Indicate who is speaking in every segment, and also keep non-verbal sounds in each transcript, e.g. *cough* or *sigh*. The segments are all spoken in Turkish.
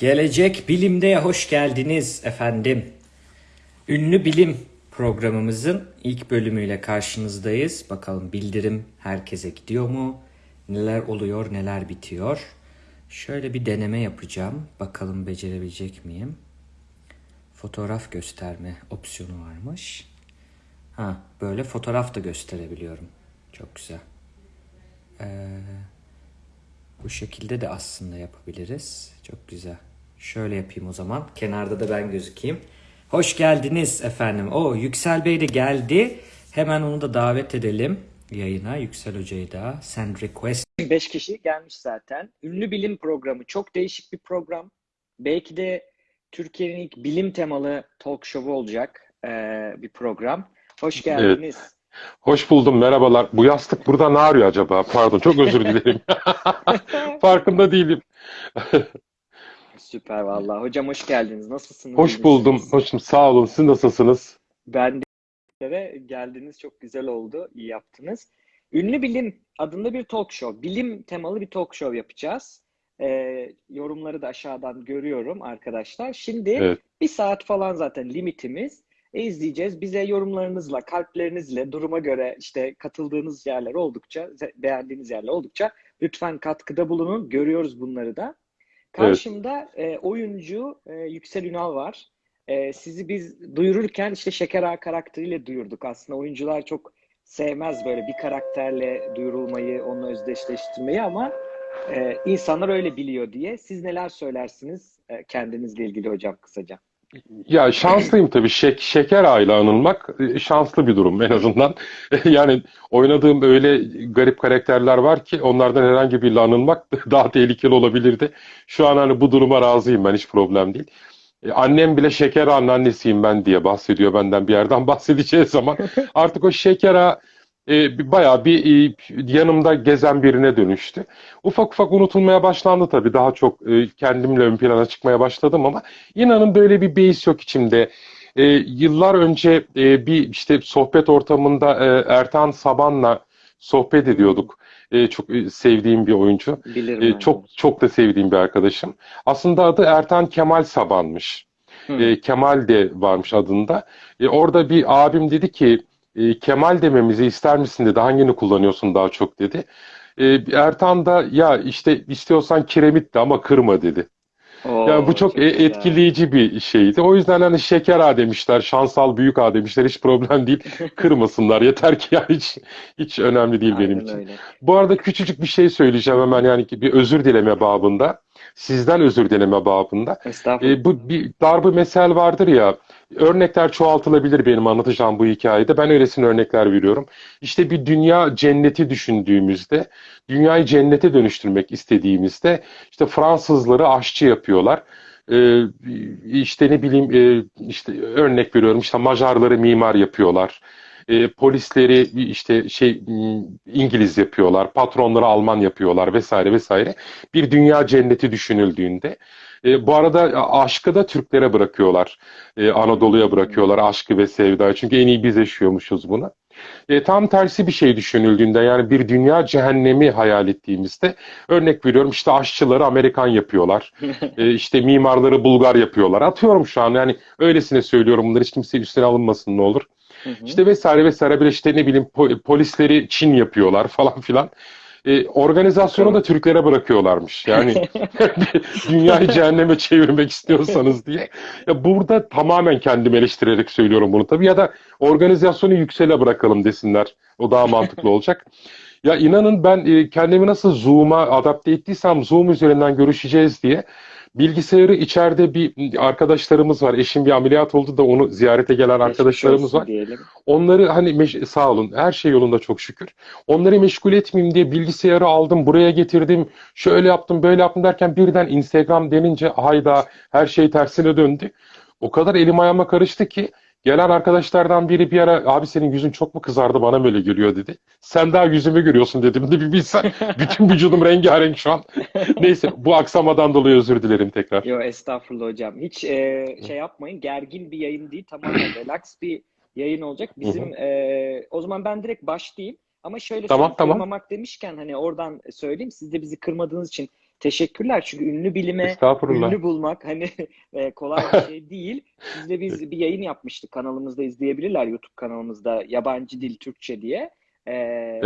Speaker 1: Gelecek Bilim'de hoş geldiniz efendim. Ünlü Bilim programımızın ilk bölümüyle karşınızdayız. Bakalım bildirim herkese gidiyor mu? Neler oluyor, neler bitiyor? Şöyle bir deneme yapacağım. Bakalım becerebilecek miyim? Fotoğraf gösterme opsiyonu varmış. Ha, böyle fotoğraf da gösterebiliyorum. Çok güzel. Bu şekilde de aslında yapabiliriz. Çok güzel. Şöyle yapayım o zaman. Kenarda da ben gözükeyim. Hoş geldiniz efendim. O Yüksel Bey de geldi. Hemen onu da davet edelim yayına. Yüksel Hoca'yı da. Send request. 5 kişi gelmiş zaten. Ünlü bilim programı. Çok değişik bir program. Belki de Türkiye'nin ilk bilim temalı talk show'u olacak ee, bir program. Hoş geldiniz.
Speaker 2: Hoş buldum, merhabalar. Bu yastık burada ne arıyor acaba? Pardon, çok özür dilerim. *laughs* Farkında değilim.
Speaker 1: Süper vallahi. Hocam hoş geldiniz. Nasılsınız?
Speaker 2: Hoş buldum, hoşum. Sağ olun. Siz nasılsınız?
Speaker 1: Ben de geldiniz. Çok güzel oldu. İyi yaptınız. Ünlü Bilim adında bir talk show. Bilim temalı bir talk show yapacağız. Ee, yorumları da aşağıdan görüyorum arkadaşlar. Şimdi
Speaker 2: Evet.
Speaker 1: bir saat falan zaten limitimiz. E, izleyeceğiz. Bize yorumlarınızla, kalplerinizle, duruma göre işte katıldığınız yerler oldukça, beğendiğiniz yerler oldukça lütfen katkıda bulunun. Görüyoruz bunları da. Karşımda e, oyuncu e, Yüksel Ünal var. E, sizi biz duyururken işte Şeker Ağa karakteriyle duyurduk. Aslında oyuncular çok sevmez böyle bir karakterle duyurulmayı, onunla özdeşleştirmeyi ama e, insanlar öyle biliyor diye. Siz neler söylersiniz e, kendinizle ilgili hocam kısaca?
Speaker 2: Ya şanslıyım tabii. Şek şeker ağıyla anılmak e, şanslı bir durum en azından. *laughs* Yani oynadığım öyle garip karakterler var ki onlardan herhangi biriyle anılmak *laughs* daha tehlikeli olabilirdi. Şu an hani bu duruma razıyım ben hiç problem değil. E, Annem bile şeker ağanın annesiyim ben diye bahsediyor benden bir yerden *laughs* bahsedeceği zaman. Artık o şeker ağa e, bayağı bir e, yanımda gezen birine dönüştü. Ufak ufak unutulmaya başlandı tabii. Daha çok e, kendimle ön plana çıkmaya başladım ama inanın böyle bir beis yok içimde. E, yıllar önce e, bir işte sohbet ortamında e, Ertan Saban'la sohbet ediyorduk. E, çok e, sevdiğim bir oyuncu.
Speaker 1: Bilirim
Speaker 2: E, çok çok da sevdiğim bir arkadaşım. Aslında adı Ertan Kemal Saban'mış.
Speaker 1: Hı.
Speaker 2: E, Kemal de varmış adında. E, orada bir abim dedi ki e, Kemal dememizi ister misin dedi. Hangini kullanıyorsun daha çok dedi. E, Ertan da ya işte istiyorsan kiremit de ama kırma dedi. Yani bu
Speaker 1: Oo,
Speaker 2: çok
Speaker 1: çok güzel.
Speaker 2: etkileyici bir şeydi. O yüzden hani şeker ağa demişler, şansal büyük ağa demişler. Hiç problem değil. *laughs* Kırmasınlar. Yeter ki yani hiç hiç önemli değil benim
Speaker 1: Aynen
Speaker 2: için.
Speaker 1: öyle.
Speaker 2: Bu arada küçücük bir şey söyleyeceğim hemen yani bir özür dileme babında. Sizden özür dileme babında.
Speaker 1: Estağfurullah.
Speaker 2: E, bu bir darbe mesel vardır ya. Örnekler çoğaltılabilir benim anlatacağım bu hikayede. Ben öylesine örnekler veriyorum. İşte bir dünya cenneti düşündüğümüzde, dünyayı cennete dönüştürmek istediğimizde işte Fransızları aşçı yapıyorlar. E, işte ne bileyim e, işte örnek veriyorum işte Macarları mimar yapıyorlar. E, polisleri işte şey İngiliz yapıyorlar, patronları Alman yapıyorlar vesaire vesaire. Bir dünya cenneti düşünüldüğünde e, bu arada aşkı da Türklere bırakıyorlar. E, Anadolu'ya bırakıyorlar aşkı ve sevdayı. Çünkü en iyi biz yaşıyormuşuz bunu. E, tam tersi bir şey düşünüldüğünde yani bir dünya cehennemi hayal ettiğimizde örnek veriyorum işte aşçıları Amerikan yapıyorlar. *laughs* E, işte mimarları Bulgar yapıyorlar. Atıyorum şu an yani öylesine söylüyorum bunları hiç kimse üstüne alınmasın ne olur.
Speaker 1: Hı hı.
Speaker 2: İşte vesaire vesaire bir işte ne bileyim po- polisleri Çin yapıyorlar *laughs* falan filan. E, organizasyonu da Türklere bırakıyorlarmış. Yani *laughs* *laughs* dünyayı cehenneme çevirmek istiyorsanız diye. Ya burada tamamen kendimi eleştirerek söylüyorum bunu tabii ya da organizasyonu yüksele bırakalım desinler. O daha mantıklı *laughs* olacak. Ya inanın ben e, kendimi nasıl Zoom'a adapte ettiysem Zoom üzerinden görüşeceğiz diye bilgisayarı içeride bir arkadaşlarımız var. Eşim bir ameliyat oldu da onu ziyarete gelen arkadaşlarımız var.
Speaker 1: diyelim.
Speaker 2: Onları hani sağ olun her şey yolunda çok şükür. Onları meşgul etmeyeyim diye bilgisayarı aldım buraya getirdim. Şöyle yaptım böyle yaptım derken birden Instagram denince hayda her şey tersine döndü. O kadar elim ayağıma karıştı ki gelen arkadaşlardan biri bir ara abi senin yüzün çok mu kızardı bana böyle geliyor dedi. Sen daha yüzümü görüyorsun dedim de bir bilsen *laughs* bütün vücudum rengarenk şu an. Neyse bu aksamadan dolayı özür dilerim tekrar.
Speaker 1: Yo estağfurullah hocam. Hiç e, şey yapmayın. Gergin bir yayın değil. Tamamen *clears throat* relax bir yayın olacak. Bizim e, o zaman ben direkt başlayayım. Ama şöyle
Speaker 2: Tamam, tamam.
Speaker 1: kırmamak demişken hani oradan söyleyeyim. Siz de bizi kırmadığınız için Teşekkürler çünkü ünlü bilime ünlü bulmak hani *laughs* e, kolay bir şey değil. Sizle biz bir yayın yapmıştık kanalımızda izleyebilirler YouTube kanalımızda yabancı dil Türkçe diye. E,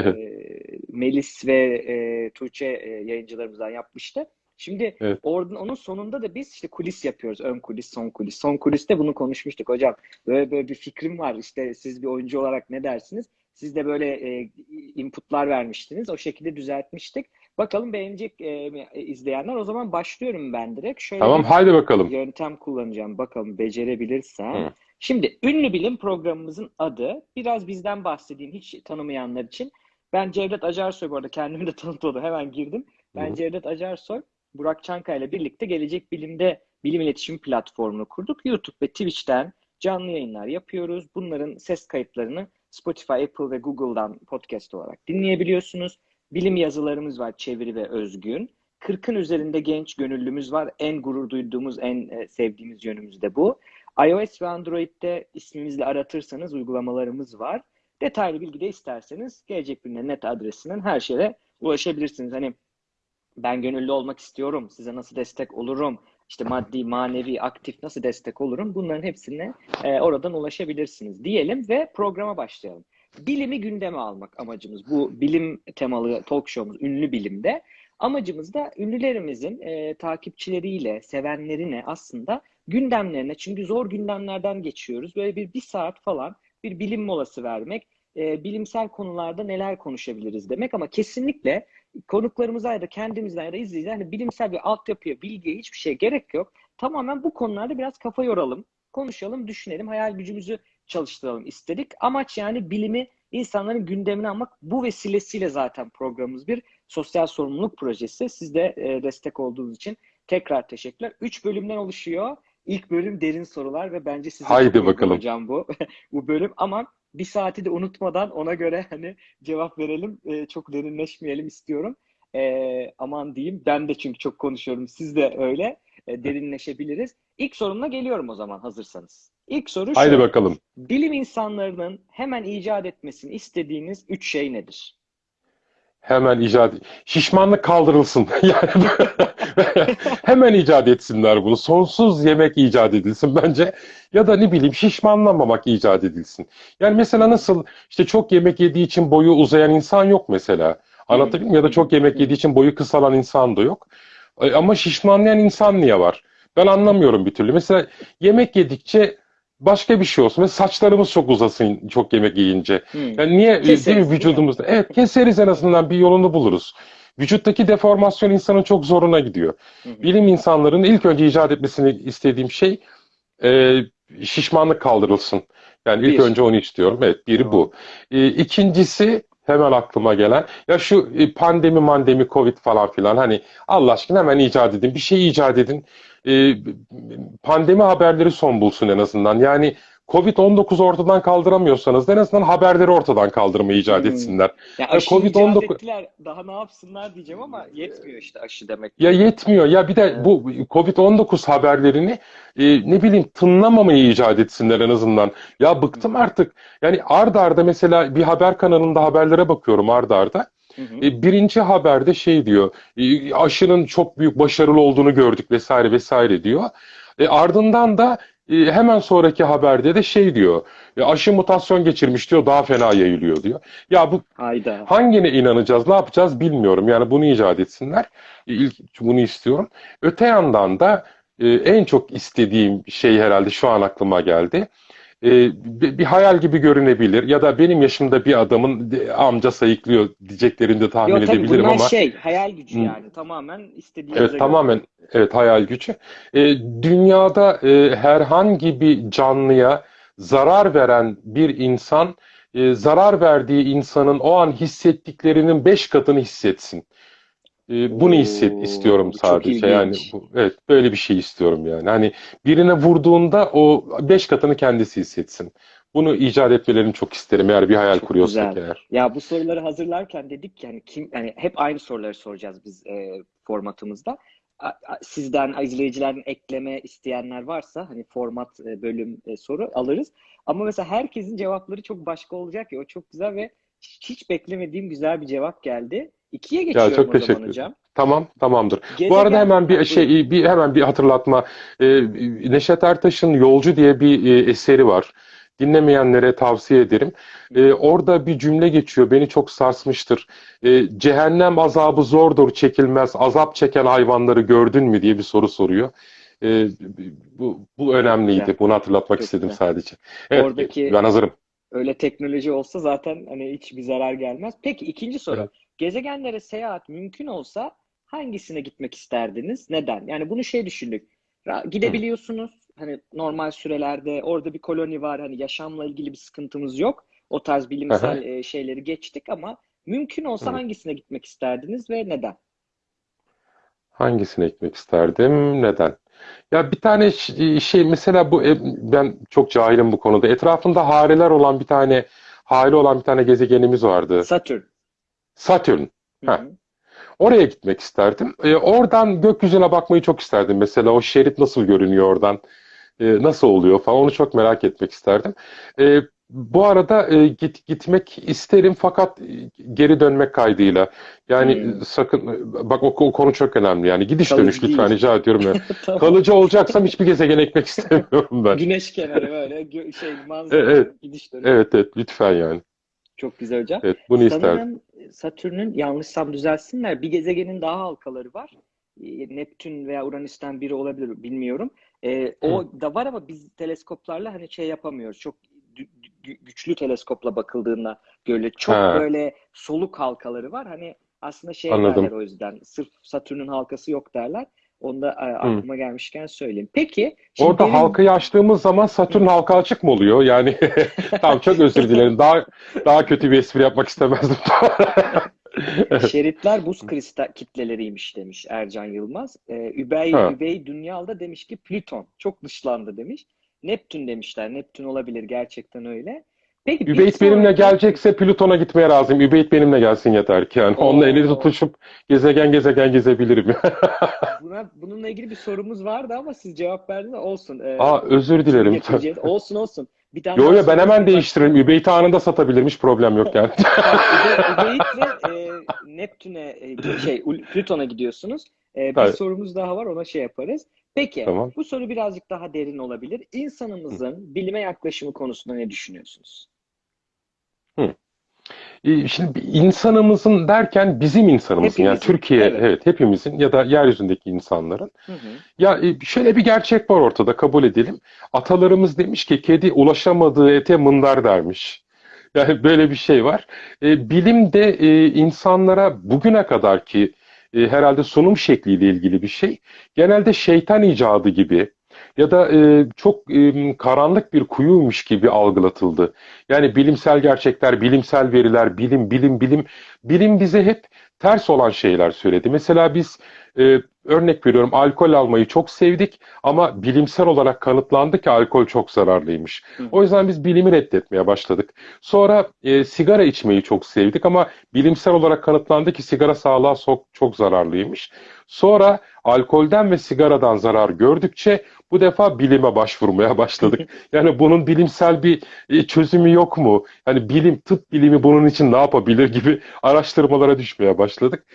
Speaker 1: Melis ve e, Tuğçe e, yayıncılarımızdan yapmıştı. Şimdi
Speaker 2: Evet.
Speaker 1: oradan onun sonunda da biz işte kulis yapıyoruz. Ön kulis, son kulis. Son kuliste bunu konuşmuştuk hocam. Böyle böyle bir fikrim var. İşte siz bir oyuncu olarak ne dersiniz? Siz de böyle e, inputlar vermiştiniz. O şekilde düzeltmiştik. Bakalım beğenecek e, izleyenler. O zaman başlıyorum ben direkt. Şöyle
Speaker 2: Tamam haydi bakalım.
Speaker 1: yöntem kullanacağım. Bakalım becerebilirsem.
Speaker 2: Hı.
Speaker 1: Şimdi ünlü bilim programımızın adı. Biraz bizden bahsedeyim hiç tanımayanlar için. Ben Cevdet Acarsoy bu arada kendimi de *laughs* tanıtmadım. Hemen girdim. Ben
Speaker 2: Hı.
Speaker 1: Cevdet Acarsoy. Burak Çankaya ile birlikte Gelecek Bilim'de bilim iletişim platformunu kurduk. YouTube ve Twitch'ten canlı yayınlar yapıyoruz. Bunların ses kayıtlarını Spotify, Apple ve Google'dan podcast olarak dinleyebiliyorsunuz. Bilim yazılarımız var çeviri ve özgün. 40'ın üzerinde genç gönüllümüz var. En gurur duyduğumuz, en e, sevdiğimiz yönümüz de bu. iOS ve Android'de ismimizle aratırsanız uygulamalarımız var. Detaylı bilgi de isterseniz Gelecek Bilim'de net adresinden her şeye ulaşabilirsiniz. Hani ben gönüllü olmak istiyorum, size nasıl destek olurum, işte maddi, manevi, aktif nasıl destek olurum bunların hepsine e, oradan ulaşabilirsiniz diyelim ve programa başlayalım. Bilimi gündeme almak amacımız. Bu bilim temalı talk show'umuz ünlü bilimde. Amacımız da ünlülerimizin e, takipçileriyle, sevenlerine aslında gündemlerine, çünkü zor gündemlerden geçiyoruz. Böyle bir bir saat falan bir bilim molası vermek, e, bilimsel konularda neler konuşabiliriz demek ama kesinlikle konuklarımıza ya da kendimizden ya da izleyiciler hani bilimsel bir altyapıya, bilgiye hiçbir şey gerek yok. Tamamen bu konularda biraz kafa yoralım, konuşalım, düşünelim, hayal gücümüzü çalıştıralım istedik. Amaç yani bilimi insanların gündemine almak. Bu vesilesiyle zaten programımız bir sosyal sorumluluk projesi. Siz de e, destek olduğunuz için tekrar teşekkürler. Üç bölümden oluşuyor. İlk bölüm derin sorular ve bence size
Speaker 2: Haydi bakalım.
Speaker 1: hocam bu *laughs* bu bölüm ama bir saati de unutmadan ona göre hani cevap verelim. E, çok derinleşmeyelim istiyorum. E, aman diyeyim. Ben de çünkü çok konuşuyorum. Siz de öyle. E, derinleşebiliriz. İlk sorumla geliyorum o zaman hazırsanız. İlk soru şu.
Speaker 2: Haydi bakalım.
Speaker 1: Bilim insanlarının hemen icat etmesini istediğiniz üç şey nedir?
Speaker 2: Hemen icat şişmanlık kaldırılsın. *laughs* Yani *laughs* hemen icat etsinler bunu. Sonsuz yemek icat edilsin bence. Ya da ne bileyim şişmanlamamak icat edilsin. Yani mesela nasıl işte çok yemek yediği için boyu uzayan insan yok mesela. Anlatabildim mi? Ya da çok yemek yediği için boyu kısalan insan da yok. E, Ama şişmanlayan insan niye var? Ben anlamıyorum bir türlü. Mesela yemek yedikçe başka bir şey olsun. Ve saçlarımız çok uzasın çok yemek yiyince.
Speaker 1: Hmm.
Speaker 2: Yani niye
Speaker 1: Keseriz,
Speaker 2: değil mi
Speaker 1: değil mi?
Speaker 2: vücudumuzda? Evet keseriz en azından bir yolunu buluruz. Vücuttaki deformasyon insanın çok zoruna gidiyor.
Speaker 1: Hı hı.
Speaker 2: Bilim insanlarının ilk önce icat etmesini istediğim şey e, şişmanlık kaldırılsın. Yani ilk
Speaker 1: Bir.
Speaker 2: önce onu istiyorum. Evet, biri bu. E, ikincisi hemen aklıma gelen ya şu e, pandemi, mandemi, covid falan filan hani Allah aşkına hemen icat edin. Bir şey icat edin. E, pandemi haberleri son bulsun en azından. Yani Covid-19 ortadan kaldıramıyorsanız en azından haberleri ortadan kaldırmayı icat
Speaker 1: Hmm.
Speaker 2: etsinler.
Speaker 1: Ya
Speaker 2: Ya
Speaker 1: aşı
Speaker 2: Covid-19
Speaker 1: icat ettiler. Daha ne yapsınlar diyeceğim ama yetmiyor işte aşı demek.
Speaker 2: Ya yetmiyor. Ya bir de bu Covid-19 haberlerini e, ne bileyim tınlamamayı icat etsinler en azından. Ya bıktım artık. Yani ard arda mesela bir haber kanalında haberlere bakıyorum ard arda.
Speaker 1: Hı hı.
Speaker 2: E, birinci haberde şey diyor. e, aşının çok büyük başarılı olduğunu gördük vesaire vesaire diyor. E, ardından da e, hemen sonraki haberde de şey diyor. Aşı mutasyon geçirmiş diyor. Daha fena yayılıyor diyor. Ya bu
Speaker 1: Hayda.
Speaker 2: Hangine inanacağız, ne yapacağız bilmiyorum. Yani bunu icat etsinler. İlk bunu istiyorum. Öte yandan da en çok istediğim şey herhalde şu an aklıma geldi. E, bir, hayal gibi görünebilir ya da benim yaşımda bir adamın de- amca sayıklıyor diyeceklerini de tahmin
Speaker 1: tabii
Speaker 2: edebilirim ama
Speaker 1: şey hayal gücü yani tamamen istediğinize
Speaker 2: evet
Speaker 1: göre.
Speaker 2: tamamen evet hayal gücü. E, dünyada e, herhangi bir canlıya zarar veren bir insan e, zarar verdiği insanın o an hissettiklerinin beş katını hissetsin. E, bunu hisset istiyorum sadece. Yani bu, evet böyle bir şey istiyorum yani. Hani birine vurduğunda o beş katını kendisi hissetsin. Bunu icat etmelerini çok isterim eğer bir hayal
Speaker 1: Çok
Speaker 2: kuruyorsak
Speaker 1: güzel.
Speaker 2: eğer.
Speaker 1: Ya bu soruları hazırlarken dedik ki hani kim hani hep aynı soruları soracağız biz e, formatımızda. A- a- Sizden izleyicilerin ekleme isteyenler varsa hani format e, bölüm e, soru alırız. Ama mesela herkesin cevapları çok başka olacak ya o çok güzel ve hiç beklemediğim güzel bir cevap geldi. İkiye
Speaker 2: Ya
Speaker 1: geçiyorum
Speaker 2: çok
Speaker 1: o
Speaker 2: teşekkür ederim.
Speaker 1: hocam.
Speaker 2: Tamam, tamamdır. Bu arada
Speaker 1: Gezegen,
Speaker 2: hemen bir şey, bir hemen bir hatırlatma. Ee, Neşet Ertaş'ın Yolcu diye bir e, eseri var. Dinlemeyenlere tavsiye ederim. Ee, orada bir cümle geçiyor, beni çok sarsmıştır. Ee, cehennem azabı zordur, çekilmez. Azap çeken hayvanları gördün mü diye bir soru soruyor. Ee, bu, bu
Speaker 1: Çok
Speaker 2: önemliydi.
Speaker 1: güzel.
Speaker 2: Bunu hatırlatmak
Speaker 1: Çok
Speaker 2: istedim
Speaker 1: güzel.
Speaker 2: sadece. Evet,
Speaker 1: Oradaki
Speaker 2: ben hazırım.
Speaker 1: öyle teknoloji olsa zaten hani hiçbir zarar gelmez. Peki ikinci soru.
Speaker 2: Evet.
Speaker 1: Gezegenlere seyahat mümkün olsa hangisine gitmek isterdiniz? Neden? Yani bunu şey düşündük. Gidebiliyorsunuz. Hani normal sürelerde orada bir koloni var. Hani yaşamla ilgili bir sıkıntımız yok. O tarz bilimsel e, şeyleri geçtik ama mümkün olsa
Speaker 2: Hı.
Speaker 1: hangisine gitmek isterdiniz ve neden?
Speaker 2: Hangisine gitmek isterdim? Neden? Ya bir tane ş- şey mesela bu e, ben çok cahilim bu konuda. Etrafında hareler olan bir tane hale olan bir tane gezegenimiz vardı.
Speaker 1: Satürn.
Speaker 2: Satürn.
Speaker 1: Hı hı.
Speaker 2: Oraya gitmek isterdim. E, oradan gökyüzüne bakmayı çok isterdim. Mesela o şerit nasıl görünüyor oradan? E, nasıl oluyor falan onu çok merak etmek isterdim. E, bu arada e, git gitmek isterim fakat e, geri dönmek kaydıyla. Yani
Speaker 1: Hmm.
Speaker 2: e, sakın e, bak o, o konu çok önemli. Yani gidiş
Speaker 1: Kalıcı
Speaker 2: dönüş lütfen
Speaker 1: değil.
Speaker 2: rica ediyorum. *laughs*
Speaker 1: Tamam.
Speaker 2: Kalıcı olacaksam hiçbir gezegene ekmek istemiyorum ben.
Speaker 1: Güneş kenarı böyle gö- şey
Speaker 2: E,
Speaker 1: manzara
Speaker 2: Evet,
Speaker 1: gidiş dönüş.
Speaker 2: evet, evet lütfen yani.
Speaker 1: Çok güzel hocam.
Speaker 2: Evet, bunu isterdim.
Speaker 1: Satürn'ün yanlışsam düzelsinler bir gezegenin daha halkaları var. E, Neptün veya Uranüs'ten biri olabilir bilmiyorum. E, o da var ama biz teleskoplarla hani şey yapamıyoruz. Çok gü- gü- güçlü teleskopla bakıldığında görülüyor. Çok
Speaker 2: Ha,
Speaker 1: böyle soluk halkaları var. Hani aslında şey
Speaker 2: anladım.
Speaker 1: derler o yüzden. Sırf Satürn'ün halkası yok derler. Onu da e,
Speaker 2: Hı.
Speaker 1: aklıma gelmişken söyleyeyim. Peki şimdi
Speaker 2: Orada
Speaker 1: derin
Speaker 2: halkayı açtığımız zaman Satürn halka açık mı oluyor? Yani *laughs* tamam çok özür dilerim. Daha daha kötü bir espri yapmak istemezdim. *laughs*
Speaker 1: Şeritler buz kristal kitleleriymiş demiş Ercan Yılmaz. Ee, Übey,
Speaker 2: Ha.
Speaker 1: Übey Dünyal da demiş ki Plüton çok dışlandı demiş. Neptün demişler. Neptün olabilir gerçekten öyle. Peki
Speaker 2: Übeyt benimle gelecekse Plüton'a gitmeye razıyım. Übeyt benimle gelsin yeter ki. Yani onunla eli tutuşup gezegen gezegen gezebilirim. *laughs*
Speaker 1: buna bununla ilgili bir sorumuz vardı ama siz cevap verdiniz. Olsun. Ee,
Speaker 2: Aa özür dilerim.
Speaker 1: Olsun olsun. Bir tane
Speaker 2: Yo yo ben hemen değiştiririm. Übeyt'i anında satabilirim. Hiç problem yok yani.
Speaker 1: Tamam, *laughs* Übe, Übeyit'le e, Neptün'e e, şey Plüton'a gidiyorsunuz. E, bir
Speaker 2: Evet,
Speaker 1: sorumuz daha var ona şey yaparız. Peki
Speaker 2: tamam.
Speaker 1: bu soru birazcık daha derin olabilir.
Speaker 2: Hı,
Speaker 1: İnsanımızın bilime yaklaşımı konusunda ne düşünüyorsunuz?
Speaker 2: Hı. Ee, Şimdi insanımızın derken bizim insanımızın yani
Speaker 1: Hepimizin.
Speaker 2: Türkiye
Speaker 1: Evet.
Speaker 2: evet hepimizin ya da yeryüzündeki insanların
Speaker 1: Hı hı.
Speaker 2: ya e, şöyle bir gerçek var ortada kabul edelim. Atalarımız demiş ki kedi ulaşamadığı ete mındar dermiş. *laughs* Yani böyle bir şey var. E, bilim de e, insanlara bugüne kadar ki e, herhalde sunum şekliyle ilgili bir şey. Genelde şeytan icadı gibi ya da e, çok e, karanlık bir kuyuymuş gibi algılatıldı. Yani bilimsel gerçekler, bilimsel veriler, bilim, bilim, bilim. Bilim bize hep ters olan şeyler söyledi. Mesela biz e, örnek veriyorum alkol almayı çok sevdik ama bilimsel olarak kanıtlandı ki alkol çok zararlıymış.
Speaker 1: Hı
Speaker 2: O yüzden biz bilimi reddetmeye başladık. Sonra e, sigara içmeyi çok sevdik ama bilimsel olarak kanıtlandı ki sigara sağlığa çok, çok zararlıymış. Sonra alkolden ve sigaradan zarar gördükçe bu defa bilime başvurmaya başladık. Yani bunun bilimsel bir e, çözümü yok mu? Yani bilim, tıp bilimi bunun için ne yapabilir gibi araştırmalara düşmeye başladık.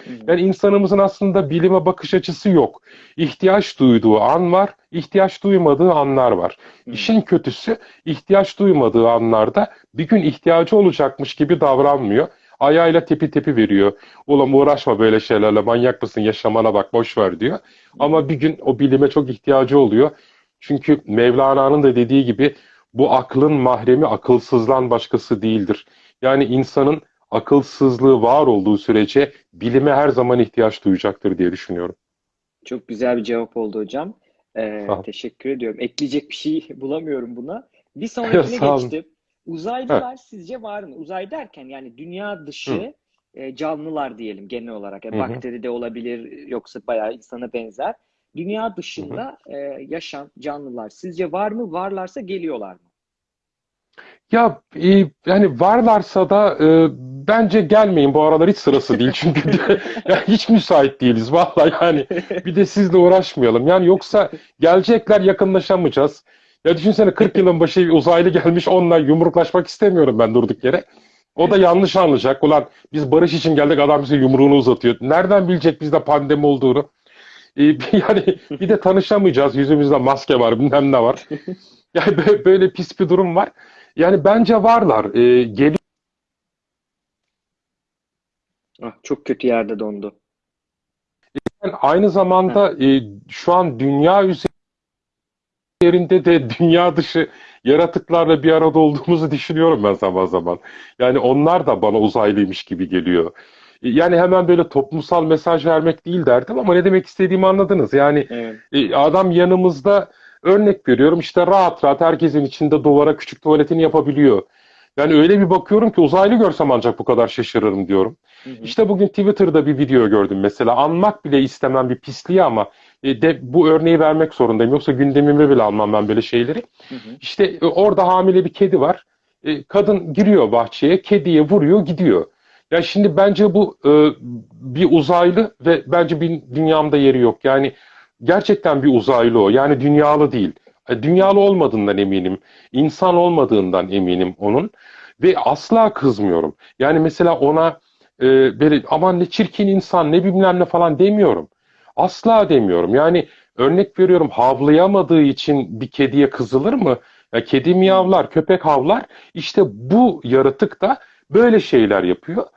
Speaker 1: Hı.
Speaker 2: Yani insanımızın aslında bilime bakış açısı yok. İhtiyaç duyduğu an var, ihtiyaç duymadığı anlar var. İşin kötüsü ihtiyaç duymadığı anlarda bir gün ihtiyacı olacakmış gibi davranmıyor. Ayağıyla tepi tepi veriyor. Ulan uğraşma böyle şeylerle manyak mısın yaşamana bak boş ver diyor. Ama bir gün o bilime çok ihtiyacı oluyor. Çünkü Mevlana'nın da dediği gibi bu aklın mahremi akılsızdan başkası değildir. Yani insanın akılsızlığı var olduğu sürece bilime her zaman ihtiyaç duyacaktır diye düşünüyorum.
Speaker 1: Çok güzel bir cevap oldu hocam. Ee, teşekkür ediyorum. Ekleyecek bir şey *laughs* bulamıyorum buna. Bir *laughs* sonrakine geçtim. Uzaylılar sizce var mı? Uzay derken yani dünya
Speaker 2: Hı.
Speaker 1: dışı e, canlılar diyelim genel olarak. Yani
Speaker 2: Hı hı.
Speaker 1: bakteri de olabilir yoksa bayağı insana benzer. Dünya
Speaker 2: Hı hı.
Speaker 1: dışında e, yaşam canlılar sizce var mı? Varlarsa geliyorlar mı?
Speaker 2: Ya e, yani varlarsa da e, bence gelmeyin bu aralar hiç sırası değil *laughs* çünkü ya hiç müsait değiliz vallahi yani bir de sizle uğraşmayalım yani yoksa gelecekler yakınlaşamayacağız. Ya düşünsene 40 yılın başı uzaylı gelmiş onunla yumruklaşmak istemiyorum ben durduk yere. O da yanlış anlayacak. Ulan biz barış için geldik adam bize yumruğunu uzatıyor. Nereden bilecek bizde pandemi olduğunu? Ee, *laughs* yani bir de tanışamayacağız. Yüzümüzde maske var, bilmem ne var. *laughs* Yani bö- böyle pis bir durum var. Yani bence varlar. Ee, geliyor
Speaker 1: Ah, çok kötü yerde dondu.
Speaker 2: aynı zamanda e, şu an dünya üzerinde de *laughs* dünya dışı yaratıklarla bir arada olduğumuzu düşünüyorum ben zaman zaman. Yani onlar da bana uzaylıymış gibi geliyor. E, Yani hemen böyle toplumsal mesaj vermek değil derdim ama ne demek istediğimi anladınız. Yani
Speaker 1: Evet.
Speaker 2: E, Adam yanımızda örnek veriyorum işte rahat rahat herkesin içinde duvara küçük tuvaletini yapabiliyor. Yani öyle bir bakıyorum ki uzaylı görsem ancak bu kadar şaşırırım diyorum.
Speaker 1: Hı hı.
Speaker 2: İşte bugün Twitter'da bir video gördüm mesela. Anmak bile istemem bir pisliği ama e, de bu örneği vermek zorundayım. Yoksa gündemime bile almam ben böyle şeyleri.
Speaker 1: Hı hı.
Speaker 2: İşte e, orada hamile bir kedi var. E, Kadın giriyor bahçeye, kediye vuruyor, gidiyor. Ya şimdi bence bu e, bir uzaylı ve bence bir dünyamda yeri yok. Yani gerçekten bir uzaylı o. Yani dünyalı değil. E, Dünyalı olmadığından eminim. İnsan olmadığından eminim onun. Ve asla kızmıyorum. Yani mesela ona e, böyle aman ne çirkin insan ne bilmem ne falan demiyorum. Asla demiyorum. Yani örnek veriyorum havlayamadığı için bir kediye kızılır mı? Ya kedi miyavlar, köpek havlar. İşte bu yaratık da böyle şeyler yapıyor.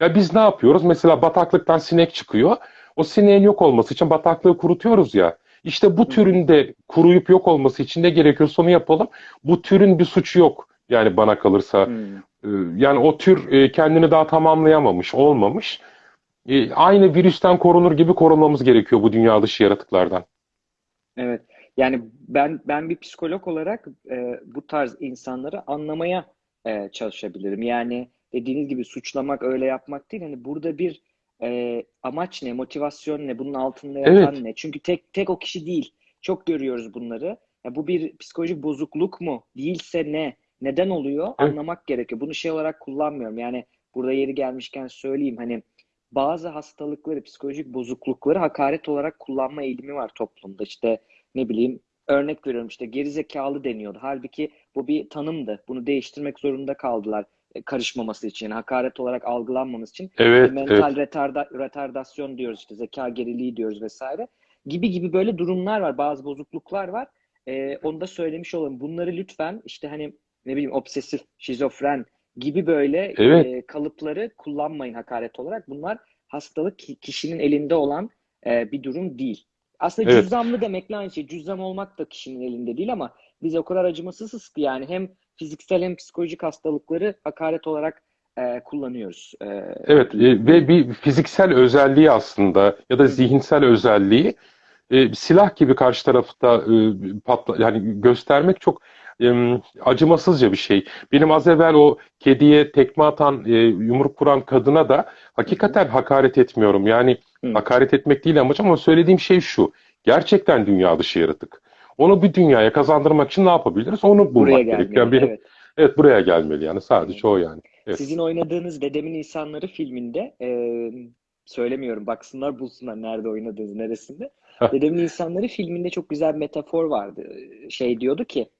Speaker 2: Ya biz ne yapıyoruz? Mesela bataklıktan sinek çıkıyor. O sineğin yok olması için bataklığı kurutuyoruz ya. İşte bu türün de kuruyup yok olması için ne gerekiyorsa onu yapalım. Bu türün bir suçu yok. Yani bana kalırsa. Ee, Yani o tür e, kendini daha tamamlayamamış, olmamış. E, Aynı virüsten korunur gibi korunmamız gerekiyor bu dünya dışı yaratıklardan.
Speaker 1: Evet. Yani ben ben bir psikolog olarak e, bu tarz insanları anlamaya e, çalışabilirim. Yani dediğiniz gibi suçlamak, öyle yapmak değil. Hani burada bir e, amaç ne, motivasyon ne, bunun altında yatan
Speaker 2: Evet,
Speaker 1: ne? Çünkü tek tek o kişi değil. Çok görüyoruz bunları. Ya bu bir psikolojik bozukluk mu? Değilse ne? Neden oluyor?
Speaker 2: evet,
Speaker 1: Anlamak gerekiyor. Bunu şey olarak kullanmıyorum. Yani burada yeri gelmişken söyleyeyim. Hani bazı hastalıkları, psikolojik bozuklukları hakaret olarak kullanma eğilimi var toplumda. İşte ne bileyim örnek veriyorum işte gerizekalı deniyordu. Halbuki bu bir tanımdı. Bunu değiştirmek zorunda kaldılar karışmaması için. Hakaret olarak algılanmaması için.
Speaker 2: Evet,
Speaker 1: mental
Speaker 2: evet,
Speaker 1: retarda, retardasyon diyoruz işte zeka geriliği diyoruz vesaire. Gibi gibi böyle durumlar var. Bazı bozukluklar var. E, onu da söylemiş olalım. Bunları lütfen işte hani ne bileyim obsesif, şizofren gibi böyle
Speaker 2: evet,
Speaker 1: e, kalıpları kullanmayın hakaret olarak. Bunlar hastalık ki- kişinin elinde olan e, bir durum değil. Aslında
Speaker 2: evet.
Speaker 1: cüzzamlı demekle aynı şey. Cüzzam olmak da kişinin elinde değil ama biz o kadar acımasızız ki yani hem fiziksel hem psikolojik hastalıkları hakaret olarak e, kullanıyoruz e,
Speaker 2: Evet, e, ve bir fiziksel özelliği aslında ya da zihinsel özelliği e, silah gibi karşı tarafta e, patla, yani göstermek çok e, acımasızca bir şey. Benim az evvel o kediye tekme atan, e, yumruk vuran kadına da hakikaten hakaret etmiyorum. Yani
Speaker 1: Hı.
Speaker 2: hakaret etmek değil amacım ama söylediğim şey şu. Gerçekten dünya dışı yaratık. Onu bir dünyaya kazandırmak için ne yapabiliriz? Onu
Speaker 1: Buraya
Speaker 2: bulmak gerekiyor. Yani
Speaker 1: gelmeli.
Speaker 2: benim
Speaker 1: Evet.
Speaker 2: evet buraya gelmeli yani sadece o yani. Evet.
Speaker 1: Sizin oynadığınız Dedemin İnsanları filminde e, söylemiyorum baksınlar bulsunlar nerede oynadığınız neresinde. Dedemin İnsanları filminde çok güzel bir metafor vardı. Şey diyordu ki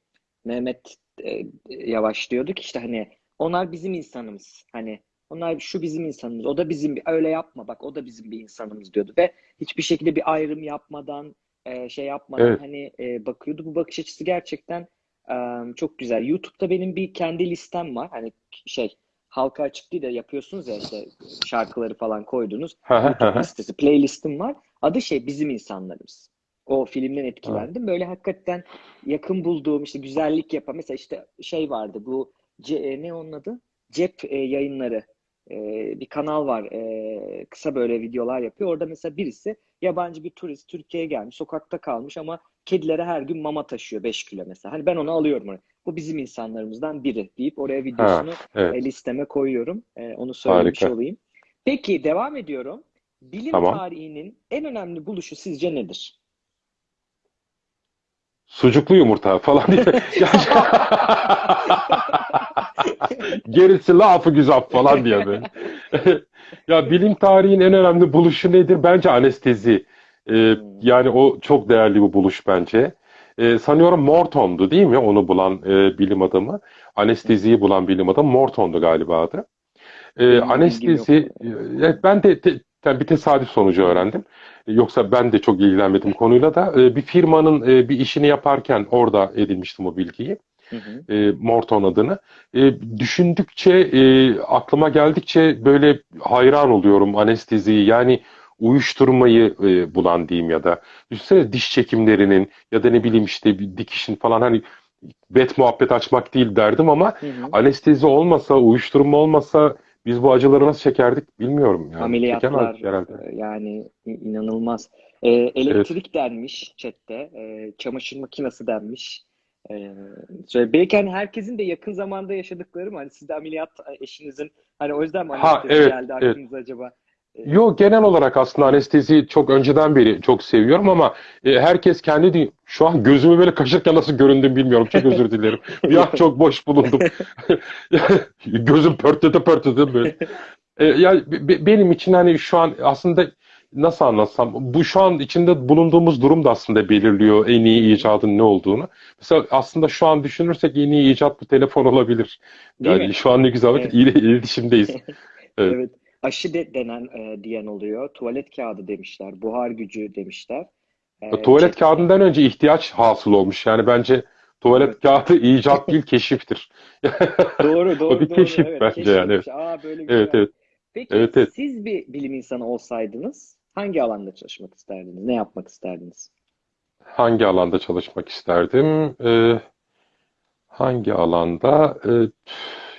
Speaker 1: Mehmet e, Yavaş diyordu ki işte hani onlar bizim insanımız. Hani onlar şu bizim insanımız. O da bizim bir öyle yapma bak o da bizim bir insanımız diyordu ve hiçbir şekilde bir ayrım yapmadan e, şey yapmadan
Speaker 2: Evet.
Speaker 1: hani e, bakıyordu. Bu bakış açısı gerçekten e, çok güzel. YouTube'da benim bir kendi listem var. Hani şey halka açık değil de yapıyorsunuz ya işte şarkıları falan koydunuz. YouTube listesi, playlistim var. Adı şey Bizim İnsanlarımız. O filmden etkilendim. Böyle hakikaten yakın bulduğum işte güzellik yapan mesela işte şey vardı bu ce, e, ne onun adı? Cep e, yayınları. E, bir kanal var. E, kısa böyle videolar yapıyor. Orada mesela birisi yabancı bir turist Türkiye'ye gelmiş, sokakta kalmış ama kedilere her gün mama taşıyor 5 kilo mesela. Hani ben onu alıyorum oraya. Bu bizim insanlarımızdan biri deyip oraya
Speaker 2: Ha,
Speaker 1: videosunu
Speaker 2: evet.
Speaker 1: e, listeme koyuyorum. E, onu söylemiş
Speaker 2: Harika.
Speaker 1: olayım. Peki devam ediyorum. Bilim
Speaker 2: Tamam.
Speaker 1: tarihinin en önemli buluşu sizce nedir?
Speaker 2: Sucuklu yumurta falan diye. *laughs* *laughs* Gerisi lafı güzel falan diye böyle. *laughs* Ya bilim tarihin en önemli buluşu nedir? Bence anestezi. Ee,
Speaker 1: Hmm.
Speaker 2: yani o çok değerli bir buluş bence. Ee, sanıyorum Morton'du değil mi? Onu bulan e, bilim adamı. Anesteziyi bulan bilim adamı Morton'du galiba adı. E,
Speaker 1: yok.
Speaker 2: anestezi, evet, ben de te- te- bir tesadüf sonucu öğrendim. Yoksa ben de çok ilgilenmedim konuyla da. E, bir firmanın e, bir işini yaparken orada edinmiştim o bilgiyi.
Speaker 1: Hı hı.
Speaker 2: e, Morton adını. E, düşündükçe, e, aklıma geldikçe böyle hayran oluyorum anesteziyi. Yani uyuşturmayı e, bulan diyeyim ya da. Düşünsene diş çekimlerinin ya da ne bileyim işte bir dikişin falan hani bet muhabbet açmak değil derdim ama
Speaker 1: Hı hı.
Speaker 2: anestezi olmasa, uyuşturma olmasa biz bu acıları nasıl çekerdik bilmiyorum yani.
Speaker 1: Ameliyatlar
Speaker 2: herhalde.
Speaker 1: e, yani inanılmaz. E,
Speaker 2: Evet.
Speaker 1: elektrik denmiş chatte. E, çamaşır makinesi denmiş. E, şöyle, belki hani herkesin de yakın zamanda yaşadıkları mı? Hani siz de ameliyat e, eşinizin hani o yüzden mi
Speaker 2: Ha evet,
Speaker 1: geldi
Speaker 2: evet.
Speaker 1: aklınıza acaba? E,
Speaker 2: Yo genel olarak aslında anesteziyi çok önceden beri çok seviyorum ama e, herkes kendi şu an gözümü böyle kaşırken nasıl göründüm bilmiyorum. Çok özür dilerim. *laughs* Bir an çok boş bulundum. *laughs* Gözüm pörtlete pörtlete böyle. E, ya be- benim için hani şu an aslında nasıl anlatsam bu şu an içinde bulunduğumuz durum da aslında belirliyor en iyi icadın ne olduğunu. Mesela aslında şu an düşünürsek en iyi icat bu telefon olabilir.
Speaker 1: Değil
Speaker 2: Yani
Speaker 1: mi?
Speaker 2: şu an ne güzel vakit
Speaker 1: Evet.
Speaker 2: ile iletişimdeyiz. *laughs* Evet.
Speaker 1: Evet. Aşı de, denen e, diyen oluyor. Tuvalet kağıdı demişler. Buhar gücü demişler. E,
Speaker 2: Tuvalet
Speaker 1: chat-
Speaker 2: kağıdından önce ihtiyaç hasıl olmuş. Yani bence tuvalet
Speaker 1: Evet.
Speaker 2: kağıdı icat *laughs* değil keşiftir.
Speaker 1: Doğru, doğru, *laughs*
Speaker 2: bir
Speaker 1: doğru.
Speaker 2: keşif
Speaker 1: Evet,
Speaker 2: bence yani,
Speaker 1: keşifmiş. Aa böyle bir şey
Speaker 2: Evet evet.
Speaker 1: Peki
Speaker 2: Evet, evet.
Speaker 1: siz bir bilim insanı olsaydınız hangi alanda çalışmak isterdiniz? Ne yapmak isterdiniz?
Speaker 2: Hangi alanda çalışmak isterdim? Ee, hangi alanda? Ee,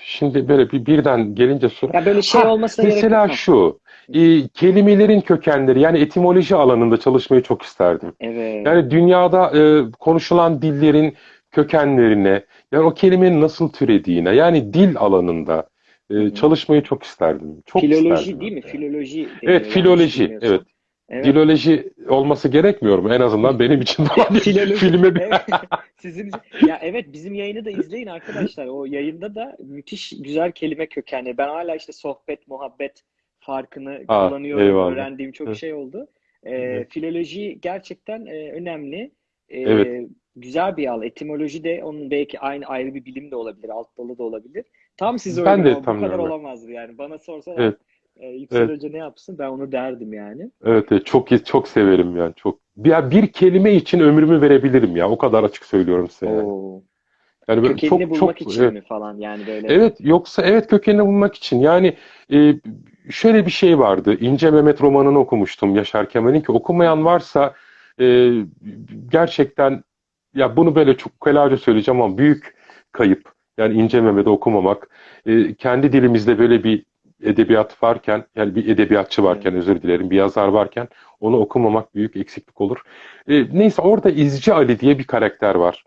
Speaker 2: şimdi böyle bir birden gelince soru.
Speaker 1: Ya böyle şey
Speaker 2: Ha,
Speaker 1: olmasına gerek
Speaker 2: mesela şu. e, kelimelerin kökenleri yani etimoloji alanında çalışmayı çok isterdim.
Speaker 1: Evet.
Speaker 2: Yani dünyada e, konuşulan dillerin kökenlerine, yani o kelimenin nasıl türediğine, yani dil alanında e, çalışmayı çok isterdim. Çok
Speaker 1: Filoloji
Speaker 2: isterdim
Speaker 1: değil mi?
Speaker 2: de.
Speaker 1: Filoloji
Speaker 2: Evet, filoloji. Evet.
Speaker 1: Evet.
Speaker 2: Diloloji olması gerekmiyor mu? En azından benim için *laughs*
Speaker 1: Filoloji. *laughs*
Speaker 2: filme bir...
Speaker 1: Evet. *laughs* Sizin ya evet bizim yayını da izleyin arkadaşlar. O yayında da müthiş güzel kelime kökenleri. Ben hala işte sohbet, muhabbet farkını
Speaker 2: Ha,
Speaker 1: kullanıyorum.
Speaker 2: eyvallah.
Speaker 1: Öğrendiğim çok
Speaker 2: Evet.
Speaker 1: şey oldu. Ee,
Speaker 2: Evet.
Speaker 1: filoloji gerçekten e, önemli. Ee,
Speaker 2: Evet.
Speaker 1: güzel bir al. Etimoloji de onun belki aynı ayrı bir bilim de olabilir, alt dalı da olabilir. Tam size
Speaker 2: Ben de
Speaker 1: bu
Speaker 2: tam
Speaker 1: kadar
Speaker 2: öyle.
Speaker 1: olamazdı yani. Bana sorsalar
Speaker 2: Evet.
Speaker 1: e, Yüksel
Speaker 2: Evet.
Speaker 1: Hoca ne yapsın ben onu derdim yani.
Speaker 2: Evet, evet, çok çok severim yani çok. Ya bir kelime için ömrümü verebilirim ya. O kadar açık söylüyorum size yani.
Speaker 1: Oo.
Speaker 2: Yani böyle
Speaker 1: Kökenini
Speaker 2: çok
Speaker 1: bulmak
Speaker 2: çok
Speaker 1: için
Speaker 2: evet.
Speaker 1: mi falan yani böyle.
Speaker 2: Evet yoksa evet kökenini bulmak için yani e, şöyle bir şey vardı İnce Mehmet romanını okumuştum Yaşar Kemal'in ki okumayan varsa e, gerçekten ya bunu böyle çok ukalaca söyleyeceğim ama büyük kayıp yani İnce Mehmet'i okumamak E, kendi dilimizde böyle bir edebiyat varken yani bir edebiyatçı varken özür dilerim bir yazar varken onu okumamak büyük eksiklik olur. E, neyse orada İzci Ali diye bir karakter var.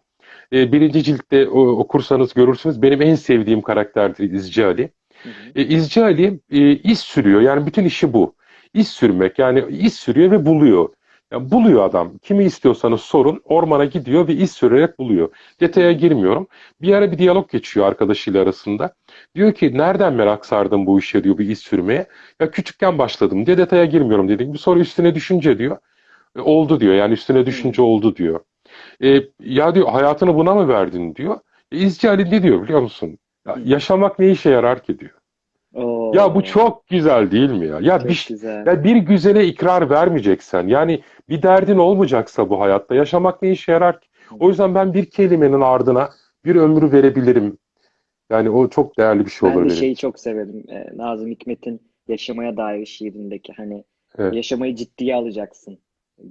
Speaker 2: E, birinci ciltte o, okursanız görürsünüz. Benim en sevdiğim karakterdir İzci Ali.
Speaker 1: Hı hı.
Speaker 2: E, İzci Ali e, iz sürüyor. Yani bütün işi bu. İz sürmek. Yani iz sürüyor ve buluyor. Yani buluyor adam. Kimi istiyorsanız sorun. Ormana gidiyor ve iz sürerek buluyor. Detaya girmiyorum. Bir ara bir diyalog geçiyor arkadaşıyla arasında. Diyor ki nereden merak sardın bu işe diyor bir iz sürmeye. Ya küçükken başladım diye detaya girmiyorum dedik. Bir sonra üstüne düşünce diyor. "E, oldu diyor. Yani üstüne düşünce oldu diyor. E, ya diyor hayatını buna mı verdin diyor. E, İzci Ali ne diyor biliyor musun? Ya, yaşamak ne işe yarar ki diyor.
Speaker 1: Oo,
Speaker 2: Ya bu çok güzel değil mi ya? Ya
Speaker 1: çok
Speaker 2: bir,
Speaker 1: güzel.
Speaker 2: ya bir güzele ikrar vermeyeceksen yani bir derdin olmayacaksa bu hayatta yaşamak ne işe yarar ki? O yüzden ben bir kelimenin ardına bir ömrü verebilirim. Yani o çok değerli bir şey
Speaker 1: Ben
Speaker 2: olur
Speaker 1: de
Speaker 2: benim
Speaker 1: şeyi çok severim. Ee, Nazım Hikmet'in Yaşamaya Dair şiirindeki hani
Speaker 2: Evet.
Speaker 1: yaşamayı ciddiye alacaksın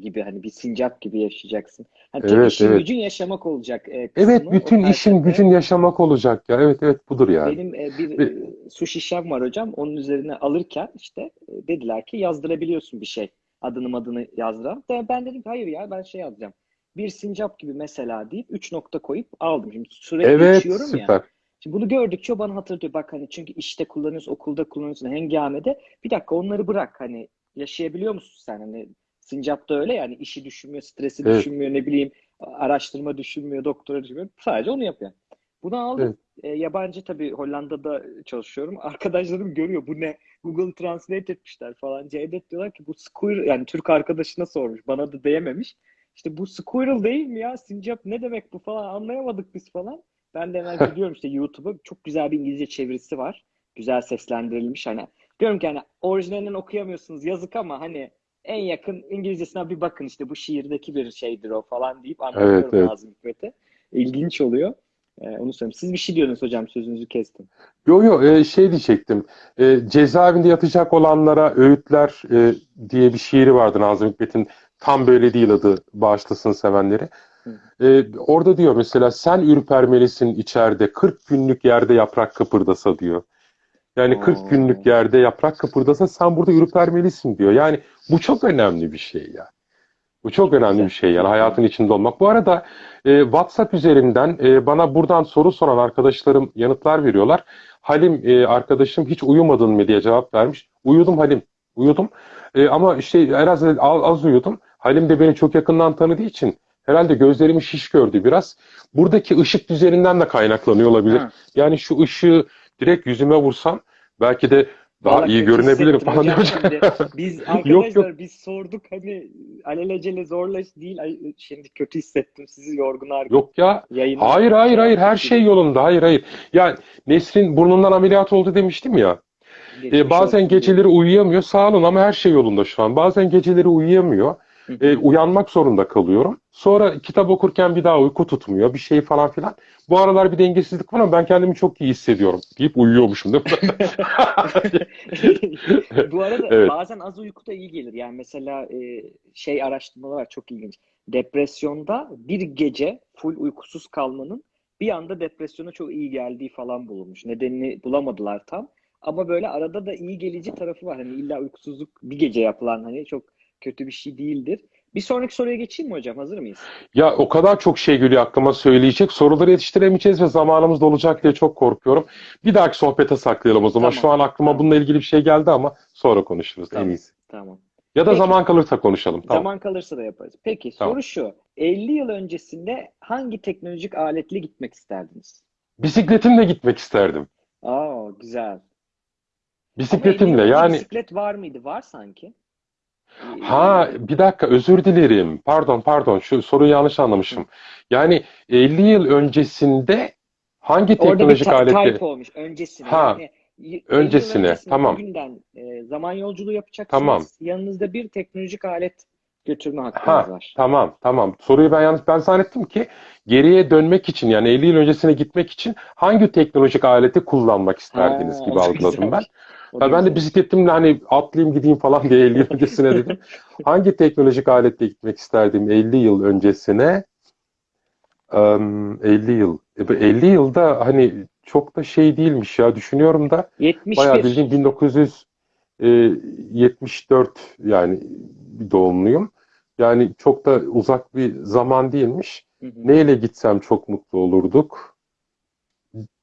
Speaker 1: gibi hani bir sincap gibi yaşayacaksın. Hani
Speaker 2: Evet,
Speaker 1: işin
Speaker 2: evet.
Speaker 1: gücün yaşamak olacak e,
Speaker 2: Evet,
Speaker 1: kısmı o
Speaker 2: bütün işin gücün yaşamak olacak ya. Evet, evet budur yani.
Speaker 1: Benim e, bir e, su şişem var hocam. Onun üzerine alırken işte e, dediler ki yazdırabiliyorsun bir şey. Adını adını yazdıran. De Ben dedim ki hayır ya ben şey yazacağım. Bir sincap gibi mesela deyip üç nokta koyup aldım. Şimdi sürekli
Speaker 2: Evet,
Speaker 1: içiyorum ya.
Speaker 2: süper.
Speaker 1: Şimdi bunu gördükçe bana hatırlatıyor. Bak hani çünkü işte kullanıyorsun, okulda kullanıyorsun, hengamede. Bir dakika onları bırak. Hani yaşayabiliyor musun sen? Hani sincap da öyle yani işi düşünmüyor, stresi
Speaker 2: Evet.
Speaker 1: düşünmüyor, ne bileyim araştırma düşünmüyor, doktora düşünmüyor. Sadece onu yapıyor. Bunu aldım. E, yabancı tabii Hollanda'da çalışıyorum. *laughs* Arkadaşlarım görüyor bu ne? Google Translate etmişler falan. Cevdet diyorlar ki bu squirrel yani Türk arkadaşına sormuş. Bana da diyememiş. İşte bu squirrel değil mi ya? Sincap ne demek bu falan anlayamadık biz falan. Ben de hemen *laughs* gidiyorum işte YouTube'a. Çok güzel bir İngilizce çevirisi var. güzel seslendirilmiş hani. Diyorum ki hani orijinalinden okuyamıyorsunuz yazık ama hani en yakın İngilizcesine bir bakın işte bu şiirdeki bir şeydir o falan deyip anlatıyorum
Speaker 2: Evet, evet.
Speaker 1: Nazım Hikmet'e. İlginç oluyor. Ee, onu söyleyeyim. Siz bir şey diyordunuz hocam sözünüzü kestim.
Speaker 2: Yo yo e, şey diyecektim. E, cezaevinde yatacak olanlara öğütler e, diye bir şiiri vardı Nazım Hikmet'in. Tam böyle değil adı bağışlasın sevenleri. E, orada diyor mesela sen ürpermelisin içeride 40 günlük yerde yaprak kıpırdasa diyor. Yani 40
Speaker 1: Oo.
Speaker 2: günlük yerde yaprak kıpırdasa sen burada ürpermelisin diyor. Yani bu çok önemli bir şey ya. Bu çok önemli bir şey yani hayatın içinde olmak. Bu arada e, WhatsApp üzerinden e, bana buradan soru soran arkadaşlarım yanıtlar veriyorlar. Halim e, arkadaşım hiç uyumadın mı diye cevap vermiş. Uyudum Halim, uyudum. E, ama işte biraz az, az uyudum. Halim de beni çok yakından tanıdığı için herhalde gözlerimi şiş gördü biraz. Buradaki ışık düzeninden de kaynaklanıyor olabilir.
Speaker 1: Ha.
Speaker 2: Yani şu ışığı direkt yüzüme vursam belki de daha
Speaker 1: Vallahi
Speaker 2: iyi görünebilirim falan diyor.
Speaker 1: şimdi. *laughs* Biz
Speaker 2: Yok,
Speaker 1: arkadaşlar biz sorduk hani alelacele zorla değil. Şimdi kötü hissettim sizi yorgun argın
Speaker 2: Yok ya
Speaker 1: yayını.
Speaker 2: Hayır hayır hayır her şey yolunda hayır hayır. Yani Nesrin burnundan ameliyat oldu demiştim ya.
Speaker 1: Geçmiş
Speaker 2: E, bazen
Speaker 1: olsun
Speaker 2: geceleri uyuyamıyor sağ olun ama her şey yolunda şu an. Bazen geceleri uyuyamıyor. E, uyanmak zorunda kalıyorum. Sonra kitap okurken bir daha uyku tutmuyor bir şey falan filan. Bu aralar bir dengesizlik var ama ben kendimi çok iyi hissediyorum deyip uyuyormuşum değil mi? *laughs*
Speaker 1: Bu arada
Speaker 2: Evet.
Speaker 1: bazen az uyku da iyi gelir. Yani mesela e, şey araştırmalar var çok ilginç. Depresyonda bir gece full uykusuz kalmanın bir anda depresyona çok iyi geldiği falan bulunmuş. Nedenini bulamadılar tam. Ama böyle arada da iyi gelici tarafı var. Hani illa uykusuzluk bir gece yapılan hani çok kötü bir şey değildir. Bir sonraki soruya geçeyim mi hocam? Hazır mıyız?
Speaker 2: Ya o kadar çok şey geliyor aklıma söyleyecek. Soruları yetiştiremeyeceğiz ve zamanımız dolacak diye çok korkuyorum. Bir dahaki sohbete saklayalım o zaman.
Speaker 1: Tamam.
Speaker 2: Şu an aklıma
Speaker 1: Tamam.
Speaker 2: bununla ilgili bir şey geldi ama sonra konuşuruz en
Speaker 1: Tamam.
Speaker 2: iyisi.
Speaker 1: Tamam.
Speaker 2: Ya da
Speaker 1: Peki.
Speaker 2: zaman kalırsa konuşalım. Tamam.
Speaker 1: Zaman kalırsa da yaparız. Peki
Speaker 2: Tamam.
Speaker 1: soru şu. 50 yıl öncesinde hangi teknolojik aletle gitmek isterdiniz?
Speaker 2: Bisikletimle gitmek isterdim.
Speaker 1: Aa güzel. Ama 50
Speaker 2: Bisikletimle yani
Speaker 1: bisiklet var mıydı? Var sanki.
Speaker 2: Ha bir dakika özür dilerim. Pardon pardon şu soruyu yanlış anlamışım. Yani 50 yıl öncesinde hangi
Speaker 1: Orada bir
Speaker 2: teknolojik
Speaker 1: ta-
Speaker 2: aletle
Speaker 1: type olmuş öncesine.
Speaker 2: Ha,
Speaker 1: Yani y- 50 yıl
Speaker 2: öncesine, tamam.
Speaker 1: bugünden e, zaman yolculuğu yapacaksınız.
Speaker 2: Tamam.
Speaker 1: Yanınızda bir teknolojik alet götürme hakkınız
Speaker 2: Ha
Speaker 1: var.
Speaker 2: tamam tamam. Soruyu ben yanlış ben zannettim ki geriye dönmek için yani 50 yıl öncesine gitmek için hangi teknolojik aleti kullanmak isterdiniz
Speaker 1: Ha,
Speaker 2: gibi algıladım ben. Ya ben de bisikletimle hani atlayayım gideyim falan diye 50 yıl öncesine dedim. *laughs* Hangi teknolojik aletle gitmek isterdim 50 yıl öncesine? Em, 50 yıl. E, bu 50 yılda hani çok da şey değilmiş ya düşünüyorum da bayağı
Speaker 1: 71.
Speaker 2: bildiğin 1974 yani doğumluyum. Yani çok da uzak bir zaman değilmiş.
Speaker 1: Hı hı.
Speaker 2: Neyle gitsem çok mutlu olurduk.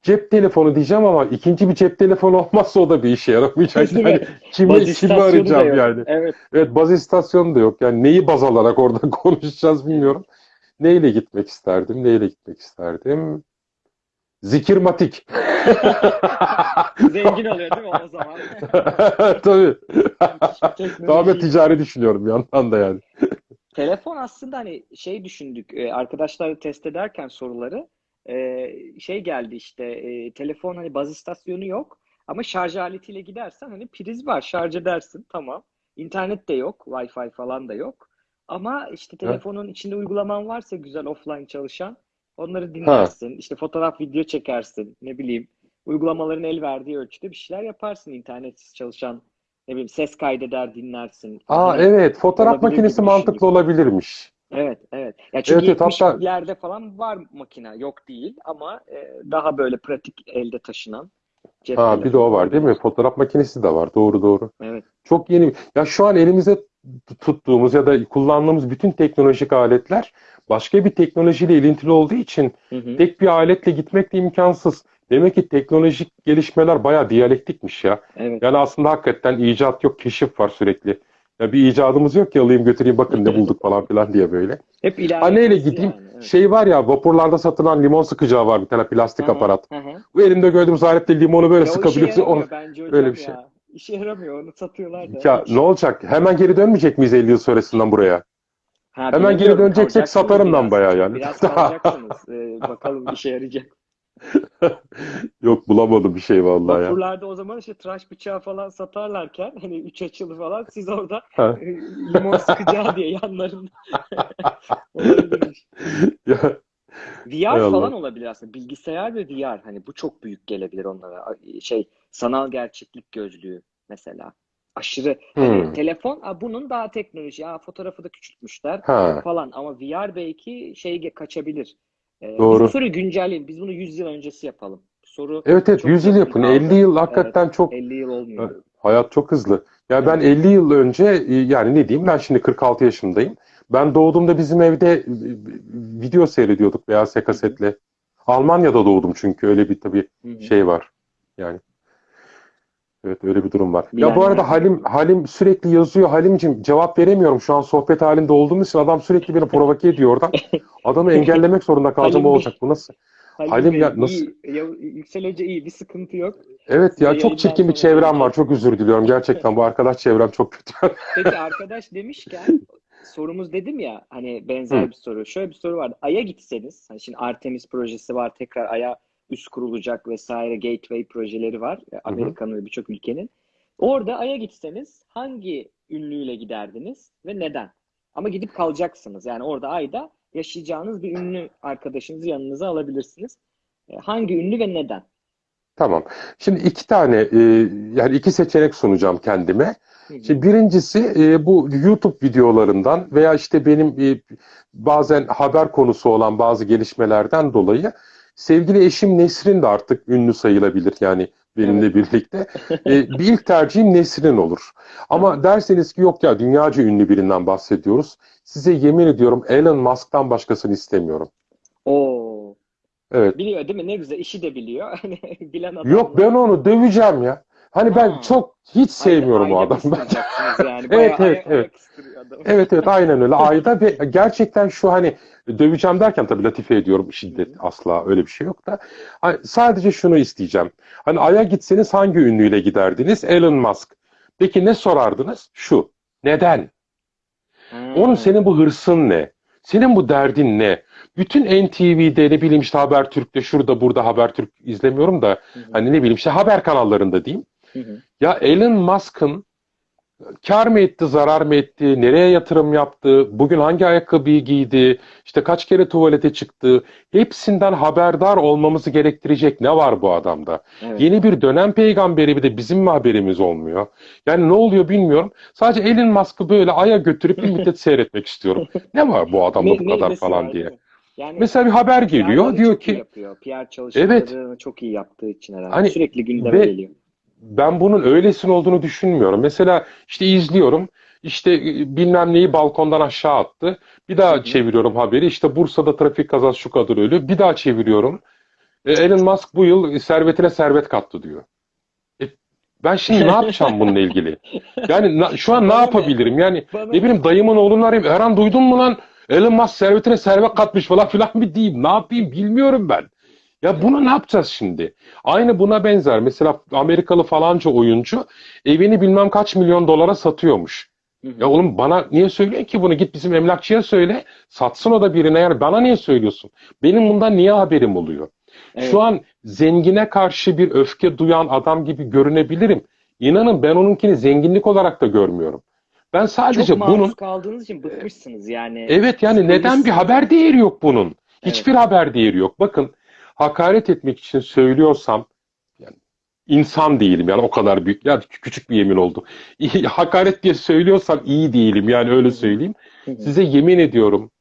Speaker 2: Cep telefonu diyeceğim ama ikinci bir cep telefonu olmazsa o da bir işe yaramayacak. Yani kimi, kimi arayacağım
Speaker 1: yok.
Speaker 2: yani.
Speaker 1: Evet.
Speaker 2: Evet baz istasyonu da yok. Yani neyi baz alarak orada *laughs* konuşacağız bilmiyorum. Neyle gitmek isterdim? Neyle gitmek isterdim? Zikirmatik.
Speaker 1: Zengin oluyor değil mi o zaman? *laughs*
Speaker 2: Tabii. Tamamen ticari düşünüyorum bir yandan da yani.
Speaker 1: Telefon aslında hani şey düşündük e, arkadaşlar test ederken soruları e, şey geldi işte e, telefon hani baz istasyonu yok ama şarj aletiyle gidersen hani priz var şarj edersin tamam. İnternet de yok Wi-Fi falan da yok ama işte telefonun içinde uygulaman varsa güzel offline çalışan onları dinlersin işte fotoğraf video çekersin ne bileyim uygulamaların el verdiği ölçüde bir şeyler yaparsın internetsiz çalışan ne bileyim ses kaydeder dinlersin.
Speaker 2: Aa
Speaker 1: Hani
Speaker 2: evet fotoğraf makinesi
Speaker 1: gibi
Speaker 2: mantıklı
Speaker 1: düşündüm.
Speaker 2: olabilirmiş.
Speaker 1: Evet, evet. Ya çünkü
Speaker 2: Evet, evet, hatta-
Speaker 1: 70'lerde falan var makine, yok değil ama e, daha böyle pratik elde taşınan cep
Speaker 2: Ha bir de o var değil mi? Fotoğraf makinesi de var. Doğru doğru.
Speaker 1: Evet.
Speaker 2: Çok yeni. Ya şu an elimize tuttuğumuz ya da kullandığımız bütün teknolojik aletler başka bir teknolojiyle ilintili olduğu için
Speaker 1: Hı hı.
Speaker 2: tek bir aletle gitmek de imkansız. Demek ki teknolojik gelişmeler bayağı diyalektikmiş ya.
Speaker 1: Evet.
Speaker 2: Yani aslında hakikaten icat yok, keşif var sürekli. Ya bir icadımız yok ki alayım götüreyim bakın ne bulduk falan filan diye böyle.
Speaker 1: Hep
Speaker 2: Ha
Speaker 1: ilerlemesi
Speaker 2: neyle gideyim?
Speaker 1: yani. Evet.
Speaker 2: Şey var ya vapurlarda satılan limon sıkacağı var bir tane plastik
Speaker 1: Hı hı,
Speaker 2: aparat.
Speaker 1: hı hı.
Speaker 2: Bu elimde gördüğümüz aletle limonu böyle
Speaker 1: Ya o
Speaker 2: sıkabiliyorsun. Onu...
Speaker 1: yaramıyor bence hocam
Speaker 2: öyle bir şey.
Speaker 1: ya. İşe yaramıyor, onu satıyorlar da.
Speaker 2: Ya ne olacak? Hemen geri dönmeyecek miyiz 50 yıl sonrasından buraya?
Speaker 1: Ha,
Speaker 2: Hemen geri döneceksek satarım
Speaker 1: biraz.
Speaker 2: bayağı yani.
Speaker 1: Biraz *laughs* kalacaksınız. Ee, bakalım işe yarayacak. *laughs*
Speaker 2: Yok bulamadım bir şey vallahi ya.
Speaker 1: Vapurlarda o zaman işte tıraş bıçağı falan satarlarken hani üç açılı falan siz orada
Speaker 2: Ha.
Speaker 1: e, limon sıkacağı diye yanlarında *laughs* olabilirmiş.
Speaker 2: Ya,
Speaker 1: VR
Speaker 2: hay Allah.
Speaker 1: falan olabilir aslında. Bilgisayar ve VR hani bu çok büyük gelebilir onlara. Şey sanal gerçeklik gözlüğü mesela. Aşırı hani
Speaker 2: Hmm.
Speaker 1: telefon a, bunun daha teknoloji. Ya fotoğrafı da küçültmüşler
Speaker 2: Ha,
Speaker 1: falan ama VR belki şey ge- kaçabilir. Ee, biz
Speaker 2: doğru.
Speaker 1: soruyu güncelleyelim. Biz bunu 100 yıl öncesi yapalım. Soru
Speaker 2: Evet evet
Speaker 1: çok
Speaker 2: 100 yıl yapın.
Speaker 1: kaldı.
Speaker 2: 50 yıl
Speaker 1: Evet,
Speaker 2: hakikaten çok
Speaker 1: 50 yıl olmuyor.
Speaker 2: hayat çok hızlı. Ya ben
Speaker 1: Evet.
Speaker 2: 50 yıl önce e, yani ne diyeyim ben şimdi 46 yaşındayım. Ben doğduğumda bizim evde e, video seyrediyorduk beyaz kasetle. Almanya'da doğdum çünkü öyle bir tabii şey var. Yani evet öyle bir durum var. Ya
Speaker 1: Bilenler
Speaker 2: bu arada. Halim Halim sürekli yazıyor. Halimcim cevap veremiyorum. Şu an sohbet halinde olduğumuz için adam sürekli beni provoke ediyor oradan. Adamı *laughs* engellemek zorunda kalacağım olacak. Bu nasıl?
Speaker 1: Halim
Speaker 2: Halim
Speaker 1: Bey,
Speaker 2: ya nasıl?
Speaker 1: iyi. Ya, Yüksel Hoca iyi. Bir sıkıntı yok.
Speaker 2: Evet ya
Speaker 1: Size
Speaker 2: çok çirkin bir çevrem var. Çok özür diliyorum. Gerçekten bu arkadaş çevrem çok kötü. *laughs*
Speaker 1: Peki arkadaş demişken sorumuz dedim ya hani benzer
Speaker 2: Hı.
Speaker 1: bir soru. Şöyle bir soru vardı. Ay'a gitseniz hani şimdi Artemis projesi var tekrar Ay'a üs kurulacak vesaire gateway projeleri var. E, Amerika'nın ve birçok ülkenin. Orada Ay'a gitseniz hangi ünlüyle giderdiniz ve neden? Ama gidip kalacaksınız. Yani orada Ay'da yaşayacağınız bir ünlü arkadaşınızı yanınıza alabilirsiniz. E, Hangi ünlü ve neden?
Speaker 2: Tamam. Şimdi iki tane e, yani iki seçenek sunacağım kendime. Şimdi birincisi e, bu YouTube videolarından veya işte benim e, bazen haber konusu olan bazı gelişmelerden dolayı sevgili eşim Nesrin de artık ünlü sayılabilir yani benimle birlikte. *laughs* E, bir ilk tercihim Nesrin olur. Ama derseniz ki yok ya dünyaca ünlü birinden bahsediyoruz. Size yemin ediyorum Elon Musk'tan başkasını istemiyorum.
Speaker 1: Oo.
Speaker 2: Evet.
Speaker 1: Biliyor değil mi? Ne güzel. işi de biliyor. *laughs* Hani bilen adam.
Speaker 2: Yok ben onu döveceğim ya. Hani ben
Speaker 1: Ha.
Speaker 2: çok hiç sevmiyorum o
Speaker 1: Ayda
Speaker 2: adamı. *laughs*
Speaker 1: yani.
Speaker 2: Evet, evet, evet. Evet evet aynen öyle *laughs* ayda ve gerçekten şu hani döveceğim derken tabii latife ediyorum şiddet asla öyle bir şey yok da hani sadece şunu isteyeceğim. Hani Ay'a gitseniz hangi ünlüyle giderdiniz? Elon Musk. Peki ne sorardınız? Şu. Neden?
Speaker 1: Ha.
Speaker 2: Onun senin bu hırsın ne? Senin bu derdin ne? Bütün NTV'de ne bileyim işte Habertürk'te şurada burada Habertürk izlemiyorum da
Speaker 1: hı.
Speaker 2: hani ne bileyim işte haber kanallarında diyeyim.
Speaker 1: Hı hı.
Speaker 2: Ya Elon Musk'ın kar mı etti, zarar mı etti, nereye yatırım yaptı, bugün hangi ayakkabıyı giydi, işte kaç kere tuvalete çıktı, hepsinden haberdar olmamızı gerektirecek ne var bu adamda?
Speaker 1: Evet.
Speaker 2: Yeni bir dönem peygamberi bir de bizim mi haberimiz olmuyor? Yani ne oluyor bilmiyorum. Sadece Elon Musk'ı böyle aya götürüp bir müddet *laughs* seyretmek istiyorum. Ne var bu adamda
Speaker 1: Ne-
Speaker 2: bu kadar falan
Speaker 1: var,
Speaker 2: diye.
Speaker 1: Yani
Speaker 2: Mesela bir haber geliyor, diyor ki
Speaker 1: yapıyor. PR çalışmalarını çok iyi yaptığı için herhalde.
Speaker 2: Hani
Speaker 1: Sürekli gündeme
Speaker 2: ve-
Speaker 1: geliyor.
Speaker 2: Ben bunun öylesine olduğunu düşünmüyorum. Mesela işte izliyorum. işte e, bilmem neyi balkondan aşağı attı. Bir daha
Speaker 1: hı.
Speaker 2: çeviriyorum haberi. İşte Bursa'da trafik kazası şu kadar ölü. Bir daha çeviriyorum. E, Elon Musk bu yıl servetine servet kattı diyor. E, ben şimdi ne yapacağım bununla ilgili? Yani na- şu an ne yapabilirim? Yani
Speaker 1: Bana
Speaker 2: ne bileyim dayımın oğlunu arayayım. Erhan duydun mu lan? Elon Musk servetine servet katmış falan filan bir diyeyim. Ne yapayım bilmiyorum ben. Ya bunu ne yapacağız şimdi? Aynı buna benzer. Mesela Amerikalı falanca oyuncu evini bilmem kaç milyon dolara satıyormuş.
Speaker 1: Hı hı.
Speaker 2: Ya oğlum bana niye söylüyorsun ki bunu? Git bizim emlakçıya söyle. Satsın o da birine yani. Bana niye söylüyorsun? Benim bundan niye haberim oluyor?
Speaker 1: Evet.
Speaker 2: Şu an zengine karşı bir öfke duyan adam gibi görünebilirim. İnanın ben onunkini zenginlik olarak da görmüyorum. Ben sadece
Speaker 1: Çok
Speaker 2: bunun
Speaker 1: kaldığınız için bıkmışsınız yani.
Speaker 2: Evet yani neden bir haber değeri yok bunun? Hiçbir haber değeri yok. Bakın hakaret etmek için söylüyorsam yani insan değilim yani o kadar büyük ya küçük bir yemin oldu. *laughs* Hakaret diye söylüyorsam iyi değilim yani öyle söyleyeyim. Size yemin ediyorum.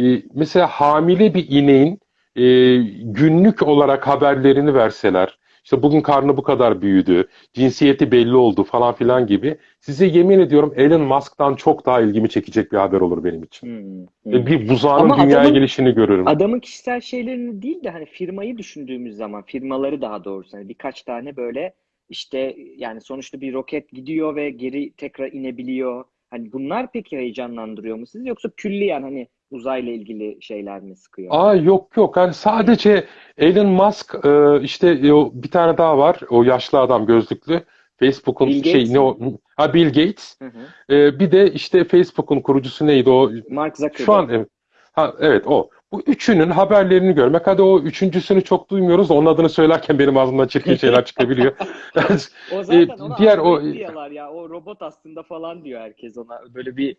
Speaker 2: e, mesela hamile bir ineğin e, günlük olarak haberlerini verseler, işte bugün karnı bu kadar büyüdü, cinsiyeti belli oldu falan filan gibi. Size yemin ediyorum Elon Musk'tan çok daha ilgimi çekecek bir haber olur benim için.
Speaker 1: Hı hı.
Speaker 2: E, Bir buzağının
Speaker 1: Ama
Speaker 2: dünyaya
Speaker 1: adamın-
Speaker 2: gelişini görürüm.
Speaker 1: Adamın kişisel şeylerini değil de hani firmayı düşündüğümüz zaman firmaları daha doğrusu hani birkaç tane böyle işte yani sonuçta bir roket gidiyor ve geri tekrar inebiliyor. Hani bunlar peki heyecanlandırıyor mu sizi yoksa külliyen hani uzayla ilgili şeyler mi sıkıyor?
Speaker 2: Aa yok yok yani sadece Elon Musk e, işte e, o bir tane daha var o yaşlı adam gözlüklü Facebook'un şey ne o ha Bill Gates
Speaker 1: Hı hı.
Speaker 2: E, bir de işte Facebook'un kurucusu neydi o
Speaker 1: Mark Zuckerberg.
Speaker 2: şu an evet, ha, evet o Bu üçünün haberlerini görmek. Hadi o üçüncüsünü çok duymuyoruz. Onun adını söylerken benim ağzımdan çirkin şeyler *laughs* çıkabiliyor. *laughs* *laughs*
Speaker 1: O
Speaker 2: E,
Speaker 1: zaten ona
Speaker 2: diğer o
Speaker 1: diyorlar ya. O robot aslında falan diyor herkes ona. Böyle bir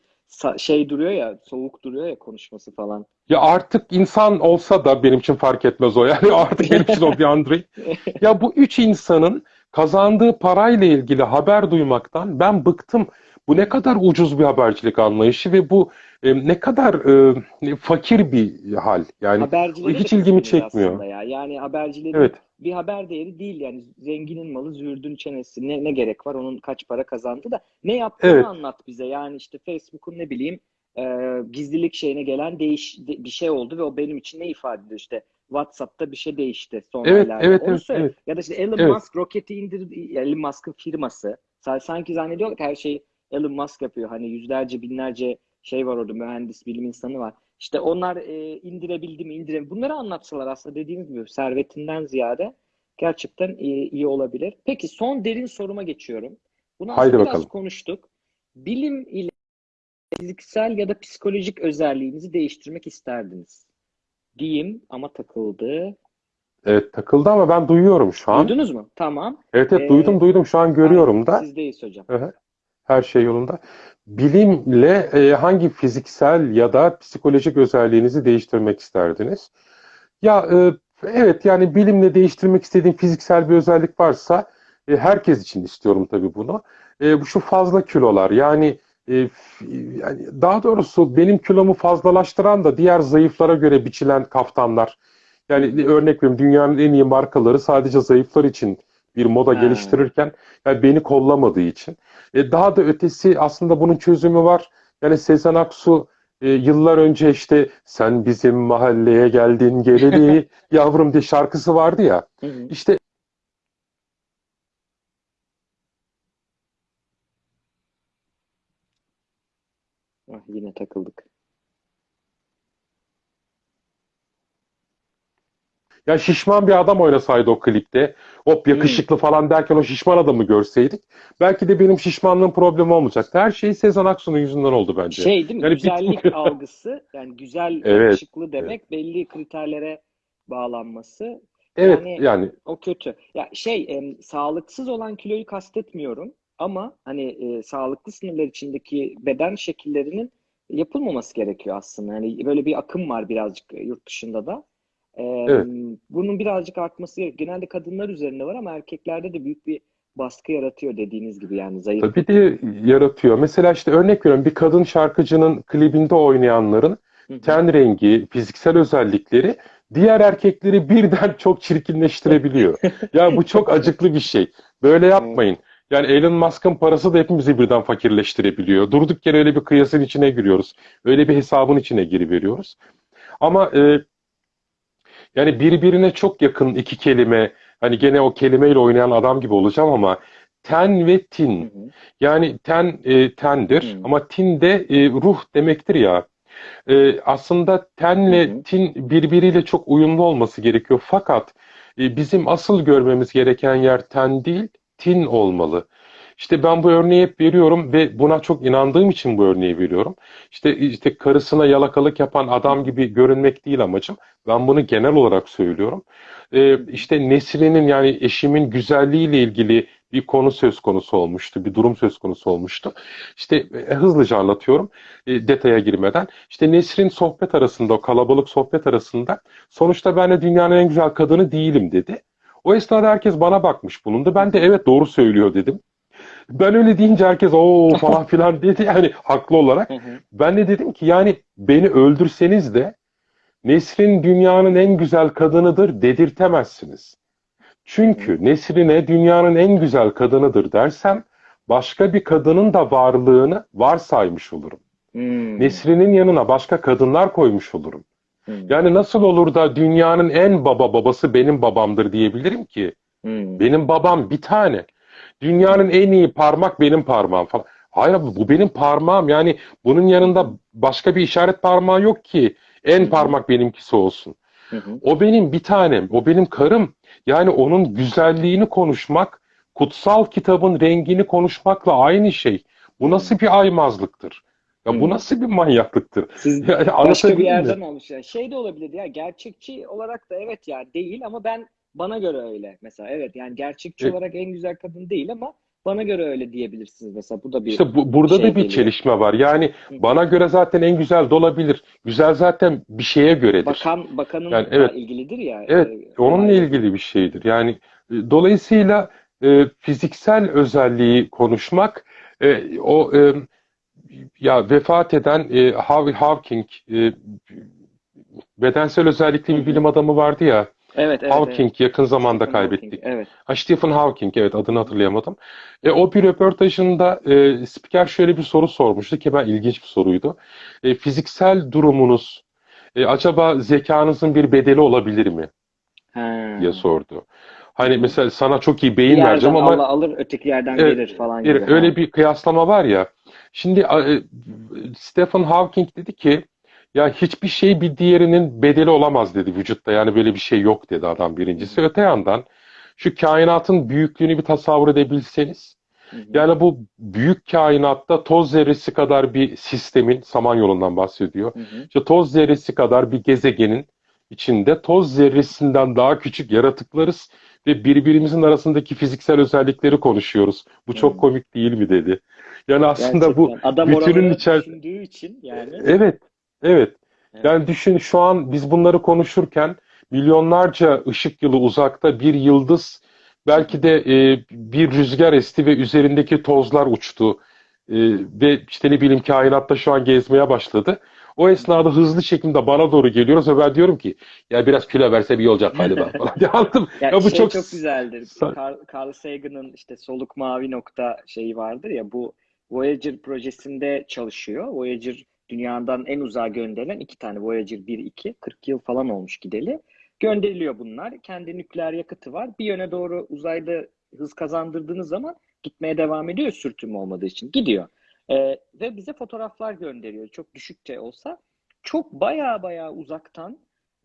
Speaker 1: şey duruyor ya, soğuk duruyor ya konuşması falan.
Speaker 2: ya artık insan olsa da benim için fark etmez o. *laughs* Yani artık benim için o bir Android. *laughs* Ya bu üç insanın kazandığı parayla ilgili haber duymaktan ben bıktım. Bu ne kadar ucuz bir habercilik anlayışı ve bu e, ne kadar e, fakir bir hal. Yani hiç ilgimi çekmiyor.
Speaker 1: ya. Yani habercilerin
Speaker 2: Evet,
Speaker 1: bir haber değeri değil yani zenginin malı züğürdün çenesi. Ne, ne gerek var onun kaç para kazandı da ne yaptığını
Speaker 2: evet,
Speaker 1: anlat bize. Yani işte Facebook'un ne bileyim e, gizlilik şeyine gelen değiş de- bir şey oldu ve o benim için ne ifade ediyor işte WhatsApp'ta bir şey değişti son
Speaker 2: evet,
Speaker 1: aylarda.
Speaker 2: evet,
Speaker 1: Onu
Speaker 2: evet,
Speaker 1: söyle.
Speaker 2: evet,
Speaker 1: Ya da işte Elon
Speaker 2: evet,
Speaker 1: Musk roketi indirdi. Elon Musk'ın firması. Sa- Sanki zannediyorlar ki her şeyi Elon Musk yapıyor. Hani yüzlerce binlerce şey var orada mühendis bilim insanı var. İşte onlar e, indirebildi mi indirebildi Bunları anlatsalar aslında dediğimiz gibi servetinden ziyade gerçekten iyi, iyi olabilir. Peki son derin soruma geçiyorum. Bunu
Speaker 2: Haydi
Speaker 1: biraz
Speaker 2: bakalım.
Speaker 1: konuştuk. Bilim ile fiziksel ya da psikolojik özelliğinizi değiştirmek isterdiniz. Diyeyim ama takıldı.
Speaker 2: Evet, takıldı ama ben duyuyorum şu an.
Speaker 1: Duydunuz mu? Tamam.
Speaker 2: Evet, evet
Speaker 1: Ee,
Speaker 2: duydum, duydum. Şu an
Speaker 1: aynen.
Speaker 2: görüyorum da.
Speaker 1: Sizdeyiz hocam.
Speaker 2: Hı. Her şey yolunda. Bilimle e, hangi fiziksel ya da psikolojik özelliğinizi değiştirmek isterdiniz? Ya e, evet yani bilimle değiştirmek istediğim fiziksel bir özellik varsa e, herkes için istiyorum tabii bunu. E, bu şu fazla kilolar yani e, yani daha doğrusu benim kilomu fazlalaştıran da diğer zayıflara göre biçilen kaftanlar. Yani örnek veriyorum dünyanın en iyi markaları sadece zayıflar için bir moda
Speaker 1: Ha.
Speaker 2: geliştirirken yani beni kollamadığı için. E, daha da ötesi aslında bunun çözümü var. Yani Sezen Aksu e, yıllar önce işte sen bizim mahalleye geldin geleli *laughs* yavrum diye şarkısı vardı ya.
Speaker 1: Hı hı.
Speaker 2: İşte
Speaker 1: Ah, yine takıldık.
Speaker 2: Ya şişman bir adam oynasaydı o klipte. Hop
Speaker 1: Hmm.
Speaker 2: yakışıklı falan derken o şişman adamı görseydik. Belki de benim şişmanlığım problemi olmayacaktı. Her şey Sezen Aksu'nun yüzünden oldu bence.
Speaker 1: Şey değil mi?
Speaker 2: Yani
Speaker 1: Güzellik
Speaker 2: bir... *laughs*
Speaker 1: algısı yani güzel,
Speaker 2: Evet,
Speaker 1: yakışıklı
Speaker 2: evet,
Speaker 1: demek belli kriterlere bağlanması.
Speaker 2: evet
Speaker 1: Yani
Speaker 2: yani
Speaker 1: o kötü. Ya şey em, sağlıksız olan kiloyu kastetmiyorum ama hani e, sağlıklı sınırlar içindeki beden şekillerinin yapılmaması gerekiyor aslında. Yani böyle bir akım var birazcık yurt dışında da.
Speaker 2: Evet.
Speaker 1: Em, bunun birazcık artması. Genelde kadınlar üzerinde var ama erkeklerde de büyük bir baskı yaratıyor dediğiniz gibi yani
Speaker 2: Tabii
Speaker 1: zayıflık.
Speaker 2: de yaratıyor. Mesela işte örnek veriyorum bir kadın şarkıcının klibinde oynayanların ten rengi, fiziksel özellikleri diğer erkekleri birden *laughs* çok çirkinleştirebiliyor. Ya bu çok acıklı bir şey. Böyle
Speaker 1: Evet.
Speaker 2: yapmayın. Yani Elon Musk'ın parası da hepimizi birden fakirleştirebiliyor. Durduk yere öyle bir kıyasın içine giriyoruz. Öyle bir hesabın içine giriveriyoruz. Ama e, yani birbirine çok yakın iki kelime, hani gene o kelimeyle oynayan adam gibi olacağım ama ten ve
Speaker 1: Hı
Speaker 2: tin.
Speaker 1: hı.
Speaker 2: Yani ten e, tendir
Speaker 1: Hı.
Speaker 2: ama tin de e, ruh demektir ya. E, aslında
Speaker 1: Hı
Speaker 2: tenle
Speaker 1: hı.
Speaker 2: tin birbiriyle çok uyumlu olması gerekiyor. Fakat e, bizim asıl görmemiz gereken yer ten değil, tin olmalı. İşte ben bu örneği hep veriyorum ve buna çok inandığım için bu örneği veriyorum. İşte işte karısına yalakalık yapan adam gibi görünmek değil amacım. Ben bunu genel olarak söylüyorum. E, işte Nesrin'in yani eşimin güzelliğiyle ilgili bir konu söz konusu olmuştu, bir durum söz konusu olmuştu. İşte e, hızlıca anlatıyorum e, detaya girmeden. İşte Nesrin sohbet arasında, o kalabalık sohbet arasında sonuçta ben de dünyanın en güzel kadını değilim dedi. O esnada herkes bana bakmış bulundu. Ben de evet doğru söylüyor dedim. Ben öyle deyince herkes o falan *laughs* filan dedi yani haklı olarak. Ben de dedim ki yani beni öldürseniz de Nesrin dünyanın en güzel kadınıdır dedirtemezsiniz. Çünkü Nesrin'e dünyanın en güzel kadınıdır dersem başka bir kadının da varlığını varsaymış olurum.
Speaker 1: Hmm.
Speaker 2: Nesrin'in yanına başka kadınlar koymuş olurum.
Speaker 1: Hmm.
Speaker 2: Yani nasıl olur da dünyanın en baba babası benim babamdır diyebilirim ki?
Speaker 1: Hmm.
Speaker 2: Benim babam bir tane. Dünyanın en iyi parmak benim parmağım falan. Hayır abi, bu benim parmağım. Yani bunun yanında başka bir işaret parmağı yok ki. En parmak benimkisi olsun.
Speaker 1: Hı hı.
Speaker 2: O benim bir tanem, o benim karım. Yani onun güzelliğini konuşmak, kutsal kitabın rengini konuşmakla aynı şey. Bu nasıl bir aymazlıktır? Ya bu nasıl bir manyaklıktır?
Speaker 1: Siz
Speaker 2: Yani
Speaker 1: başka bir
Speaker 2: anlatabildim mi?
Speaker 1: yerden almış ya. Şey de olabilir ya gerçekçi olarak da evet ya değil ama ben bana göre öyle mesela evet yani gerçekçi
Speaker 2: E,
Speaker 1: olarak en güzel kadın değil ama bana göre öyle diyebilirsiniz mesela bu da bir
Speaker 2: İşte bu, burada
Speaker 1: şey
Speaker 2: da bir
Speaker 1: geliyor.
Speaker 2: çelişme var. Yani
Speaker 1: Hı
Speaker 2: bana göre zaten en güzel de olabilir. Güzel zaten bir şeye göredir.
Speaker 1: Bakan
Speaker 2: Yani
Speaker 1: bakanınla
Speaker 2: evet,
Speaker 1: ilgilidir ya
Speaker 2: evet
Speaker 1: e,
Speaker 2: onunla
Speaker 1: olayları.
Speaker 2: ilgili bir şeydir. Yani e, dolayısıyla e, fiziksel özelliği konuşmak e, o e, ya vefat eden e, Hawking e, bedensel özellikli bir bilim adamı vardı ya.
Speaker 1: Evet evet evet.
Speaker 2: Hawking yakın zamanda
Speaker 1: Stephen Hawking
Speaker 2: kaybettik.
Speaker 1: evet.
Speaker 2: Ha, Stephen Hawking evet adını hatırlayamadım. E, o bir röportajında e, spiker şöyle bir soru sormuştu ki ben ilginç bir soruydu. E, fiziksel durumunuz e, acaba zekanızın bir bedeli olabilir mi
Speaker 1: Ha.
Speaker 2: diye sordu. Hani mesela sana çok iyi
Speaker 1: Bir
Speaker 2: beyin vereceğim
Speaker 1: yerden
Speaker 2: ama
Speaker 1: Allah alır öteki yerden
Speaker 2: Evet,
Speaker 1: gelir falan
Speaker 2: bir-
Speaker 1: gibi. Ha.
Speaker 2: öyle bir kıyaslama var ya. Şimdi e, Stephen Hawking dedi ki ya hiçbir şey bir diğerinin bedeli olamaz dedi vücutta. Yani böyle bir şey yok dedi adam birincisi. Öte yandan şu kainatın büyüklüğünü bir tasavvur edebilseniz yani bu büyük kainatta toz zerresi kadar bir sistemin Samanyolu'ndan bahsediyor.
Speaker 1: Hı hı.
Speaker 2: İşte toz zerresi kadar bir gezegenin içinde toz zerresinden daha küçük yaratıklarız ve birbirimizin arasındaki fiziksel özellikleri konuşuyoruz. Bu çok komik değil mi dedi. Yani aslında bu
Speaker 1: Gerçekten. Adam
Speaker 2: bütünün
Speaker 1: oraları
Speaker 2: içer
Speaker 1: düşündüğü için yani.
Speaker 2: evet evet
Speaker 1: Evet.
Speaker 2: yani düşün şu an biz bunları konuşurken milyonlarca ışık yılı uzakta bir yıldız belki de e, bir rüzgar esti ve üzerindeki tozlar uçtu E, ve işte ne bileyim kainatta şu an gezmeye başladı. O esnada hızlı şekilde bana doğru geliyoruz ve ben diyorum ki ya biraz kilo versem iyi olacak galiba *laughs* falan diye anladım.
Speaker 1: Ya
Speaker 2: Ya bu
Speaker 1: şey
Speaker 2: çok
Speaker 1: çok güzeldir. Carl, Carl Sagan'ın işte soluk mavi nokta şeyi vardır ya bu Voyager projesinde çalışıyor. Voyager dünyadan en uzağa gönderilen iki tane Voyager 1 2 40 yıl falan olmuş gideli. Gönderiliyor bunlar. Kendi nükleer yakıtı var. Bir yöne doğru uzayda hız kazandırdığınız zaman gitmeye devam ediyor sürtünme olmadığı için. Gidiyor. Ee, ve bize fotoğraflar gönderiyor. Çok düşükçe olsa. Çok baya baya uzaktan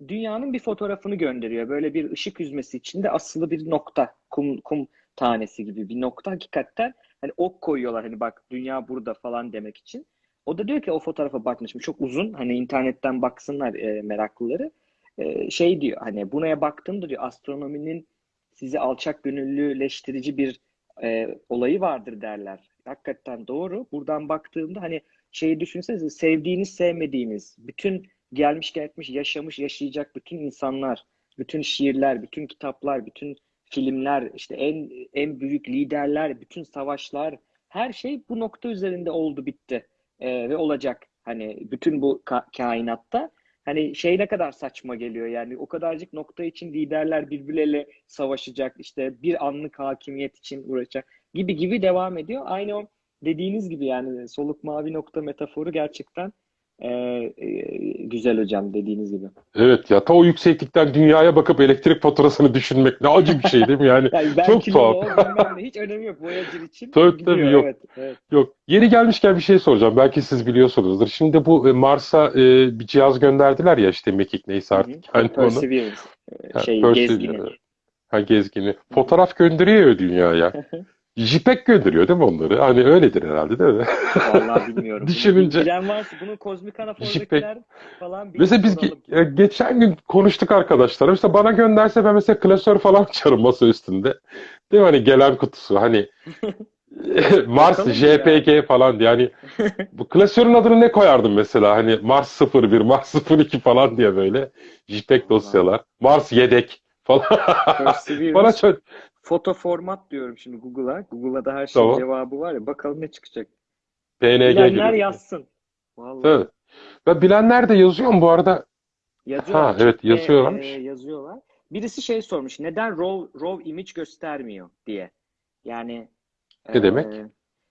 Speaker 1: dünyanın bir fotoğrafını gönderiyor. Böyle bir ışık hüzmesi içinde asılı bir nokta. Kum, kum tanesi gibi bir nokta hakikaten. Hani ok koyuyorlar hani bak dünya burada falan demek için. O da diyor ki o fotoğrafa bakmış. Çok uzun hani internetten baksınlar e, meraklıları. E, şey diyor hani buna baktığımda diyor astronominin sizi alçak gönüllüleştirici bir e, olayı vardır derler. Hakikaten doğru. Buradan baktığımda hani şeyi düşünsenize sevdiğiniz sevmediğiniz bütün gelmiş geçmiş yaşamış yaşayacak bütün insanlar, bütün şiirler, bütün kitaplar, bütün filmler, işte en en büyük liderler, bütün savaşlar, her şey bu nokta üzerinde oldu bitti Ee, ve olacak. Hani bütün bu ka- kainatta hani şey ne kadar saçma geliyor yani o kadarcık nokta için liderler birbirleriyle savaşacak işte bir anlık hakimiyet için uğraşacak gibi gibi devam ediyor. Aynı o dediğiniz gibi yani soluk mavi nokta metaforu gerçekten ee, e, güzel hocam dediğiniz gibi.
Speaker 2: evet ya ta o yükseklikten dünyaya bakıp elektrik faturasını düşünmek ne acı bir şey değil mi? Yani *laughs*
Speaker 1: Yani
Speaker 2: çok tuhaf.
Speaker 1: o hiç önemi yok Voyager için *laughs*
Speaker 2: Tabii
Speaker 1: gidiyor
Speaker 2: tabii yok.
Speaker 1: evet evet.
Speaker 2: Yok. Yeri gelmişken bir şey soracağım. Belki siz biliyorsunuzdur. Şimdi bu e, Mars'a e, bir cihaz gönderdiler ya işte mekik neyse
Speaker 1: Hı hı.
Speaker 2: artık yani onu.
Speaker 1: Perseverance e, şey
Speaker 2: Perseverance.
Speaker 1: gezgini.
Speaker 2: Ha, gezgini.
Speaker 1: Hı hı.
Speaker 2: Fotoğraf gönderiyor ya dünyaya. *laughs* JPEG gönderiyor değil mi onları? Hani öyledir herhalde değil mi?
Speaker 1: Vallahi *laughs* bilmiyorum.
Speaker 2: Düşününce
Speaker 1: bilen varsa bunu kozmik anafordakiler falan bir
Speaker 2: Mesela biz ge- e, geçen gün konuştuk arkadaşlar. Mesela bana gönderse ben mesela klasör falan açarım masa üstünde. Değil mi? Hani gelen kutusu. Hani *laughs* Mars? JPG falan diye. Yani *laughs* bu klasörün adını ne koyardın mesela? Hani Mars 01, Mars 02 falan diye böyle. JPEG dosyalar. Mars yedek falan. Bana çok
Speaker 1: foto format diyorum şimdi Google'a. Google'a da her şeyin
Speaker 2: tamam.
Speaker 1: cevabı var ya. Bakalım ne çıkacak.
Speaker 2: PNG
Speaker 1: Bilenler
Speaker 2: gibi.
Speaker 1: yazsın. Vallahi.
Speaker 2: Evet. Ve bilenler de yazıyor mu bu arada?
Speaker 1: Yazıyorlar.
Speaker 2: Ha evet
Speaker 1: Chatte e,
Speaker 2: yazıyorlarmış.
Speaker 1: yazıyorlar. Birisi şey sormuş. Neden raw, raw image göstermiyor diye. Yani
Speaker 2: Ne demek?
Speaker 1: e,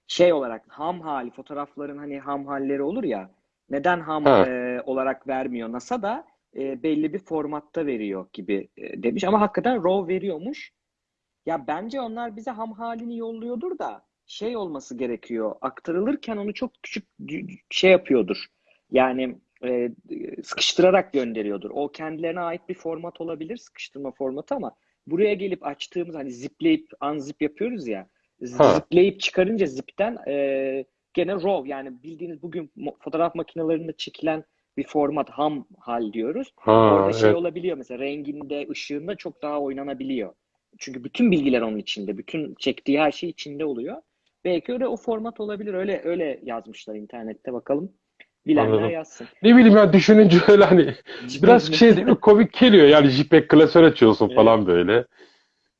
Speaker 1: şey olarak ham hali fotoğrafların hani ham halleri olur ya. Neden ham
Speaker 2: Ha.
Speaker 1: e, olarak vermiyor? NASA da e, belli bir formatta veriyor gibi e, demiş. Ama hakikaten raw veriyormuş. Ya bence onlar bize ham halini yolluyordur da şey olması gerekiyor. Aktarılırken onu çok küçük şey yapıyordur. Yani e, sıkıştırarak gönderiyordur. O kendilerine ait bir format olabilir, sıkıştırma formatı ama buraya gelip açtığımız hani zipleyip unzip yapıyoruz ya.
Speaker 2: Ha.
Speaker 1: Zipleyip çıkarınca zipten e, gene RAW yani bildiğiniz bugün fotoğraf makinelerinde çekilen bir format ham hal diyoruz.
Speaker 2: Ha,
Speaker 1: Orada şey
Speaker 2: evet.
Speaker 1: olabiliyor mesela renginde, ışığında çok daha oynanabiliyor. Çünkü bütün bilgiler onun içinde. Bütün çektiği her şey içinde oluyor. Belki öyle o format olabilir. Öyle öyle yazmışlar internette bakalım. Bilenler
Speaker 2: Anladım.
Speaker 1: yazsın.
Speaker 2: Ne bileyim ya düşününce *laughs* öyle hani biraz şey değil mi? Komik geliyor yani JPEG klasör açıyorsun
Speaker 1: Evet.
Speaker 2: falan böyle.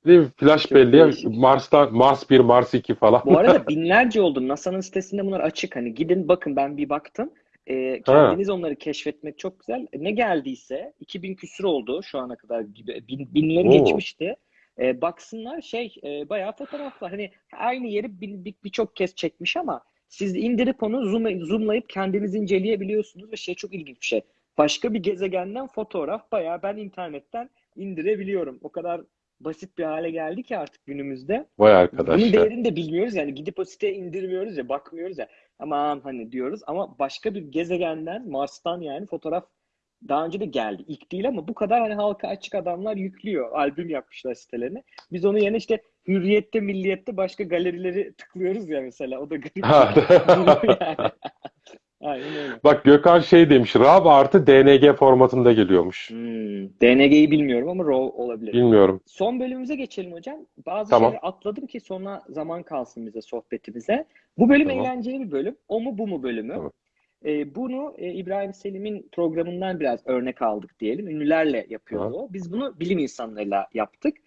Speaker 2: Değil mi? Flash
Speaker 1: Çok
Speaker 2: belleğe
Speaker 1: değişik.
Speaker 2: Mars'tan Mars 1, Mars 2 falan.
Speaker 1: Bu arada *laughs* binlerce oldu. NASA'nın sitesinde bunlar açık. Hani gidin bakın ben bir baktım. Ee, kendiniz onları keşfetmek çok güzel. Ne geldiyse 2000 küsür oldu şu ana kadar gibi. Bin, binleri
Speaker 2: Oo.
Speaker 1: geçmişti. Ee, baksınlar şey e, bayağı fotoğraflar. Hani aynı yeri bin- bir- birçok kez çekmiş ama siz indirip onu zoom, zoomlayıp kendiniz inceleyebiliyorsunuz ve şey çok ilginç bir şey. Başka bir gezegenden fotoğraf bayağı ben internetten indirebiliyorum. O kadar basit bir hale geldi ki artık günümüzde.
Speaker 2: Vay
Speaker 1: Bunun
Speaker 2: arkadaş ya.
Speaker 1: değerini de bilmiyoruz yani gidip o siteye indirmiyoruz ya bakmıyoruz ya aman hani diyoruz ama başka bir gezegenden Mars'tan yani fotoğraf daha önce de geldi. İlk değil ama bu kadar hani halka açık adamlar yüklüyor. Albüm yapmışlar sitelerine. Biz onu yerine işte Hürriyet'te, Milliyet'te başka galerileri tıklıyoruz ya mesela. O da garip yani. *laughs* Aynen öyle.
Speaker 2: Bak Gökhan şey demiş. RAW artı DNG formatında geliyormuş.
Speaker 1: Hmm, DNG'yi bilmiyorum ama RAW olabilir.
Speaker 2: Bilmiyorum.
Speaker 1: Son bölümümüze geçelim hocam. Bazı
Speaker 2: Tamam.
Speaker 1: şeyleri atladım ki sonra zaman kalsın bize sohbetimize. Bu bölüm
Speaker 2: Tamam.
Speaker 1: eğlenceli bir bölüm. O mu bu mu bölümü.
Speaker 2: Tamam.
Speaker 1: Ee, bunu e, İbrahim Selim'in programından biraz örnek aldık diyelim. Ünlülerle yapıyordu o. Biz bunu bilim insanlarıyla yaptık.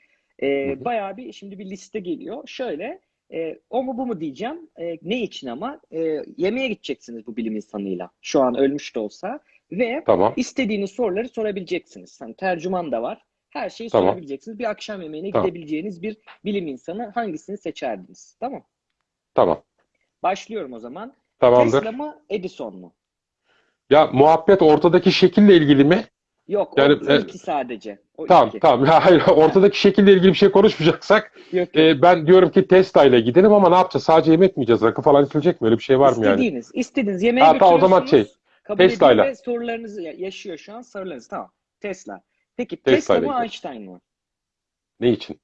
Speaker 2: Hı.
Speaker 1: bayağı bir şimdi bir liste geliyor. Şöyle e, o mu bu mu diyeceğim. E, ne için ama? E, yemeğe gideceksiniz bu bilim insanıyla. Şu an ölmüş de olsa. Ve
Speaker 2: Tamam.
Speaker 1: İstediğiniz soruları sorabileceksiniz. Hani tercüman da var. Her şeyi
Speaker 2: Tamam.
Speaker 1: sorabileceksiniz. Bir akşam yemeğine
Speaker 2: Tamam.
Speaker 1: gidebileceğiniz bir bilim insanı hangisini seçerdiniz? Tamam.
Speaker 2: Tamam.
Speaker 1: Başlıyorum o zaman.
Speaker 2: Tamamdır.
Speaker 1: Tesla mı, Edison mu?
Speaker 2: Ya muhabbet ortadaki şekille ilgili mi?
Speaker 1: Yok,
Speaker 2: Yani,
Speaker 1: o
Speaker 2: e,
Speaker 1: ilki sadece. O
Speaker 2: Tamam,
Speaker 1: ilki.
Speaker 2: tamam. *laughs* Hayır, ortadaki şekille ilgili bir şey konuşmayacaksak
Speaker 1: Yok, yok.
Speaker 2: e, ben diyorum ki Tesla ile gidelim ama ne yapacağız? Sadece yemek mi yiyeceğiz? Rakı falan içilecek mi? Öyle bir şey var mı yani?
Speaker 1: İstediğiniz, istediğiniz yemeğe
Speaker 2: Ha, tamam, o zaman şey,
Speaker 1: Kabul ediyor ve sorularınızı ya- yaşıyor şu an sorularınız. Tamam. Tesla. Peki
Speaker 2: Tesla
Speaker 1: Tesla
Speaker 2: ile
Speaker 1: mı
Speaker 2: gidiyor.
Speaker 1: Einstein mı?
Speaker 2: Ne için?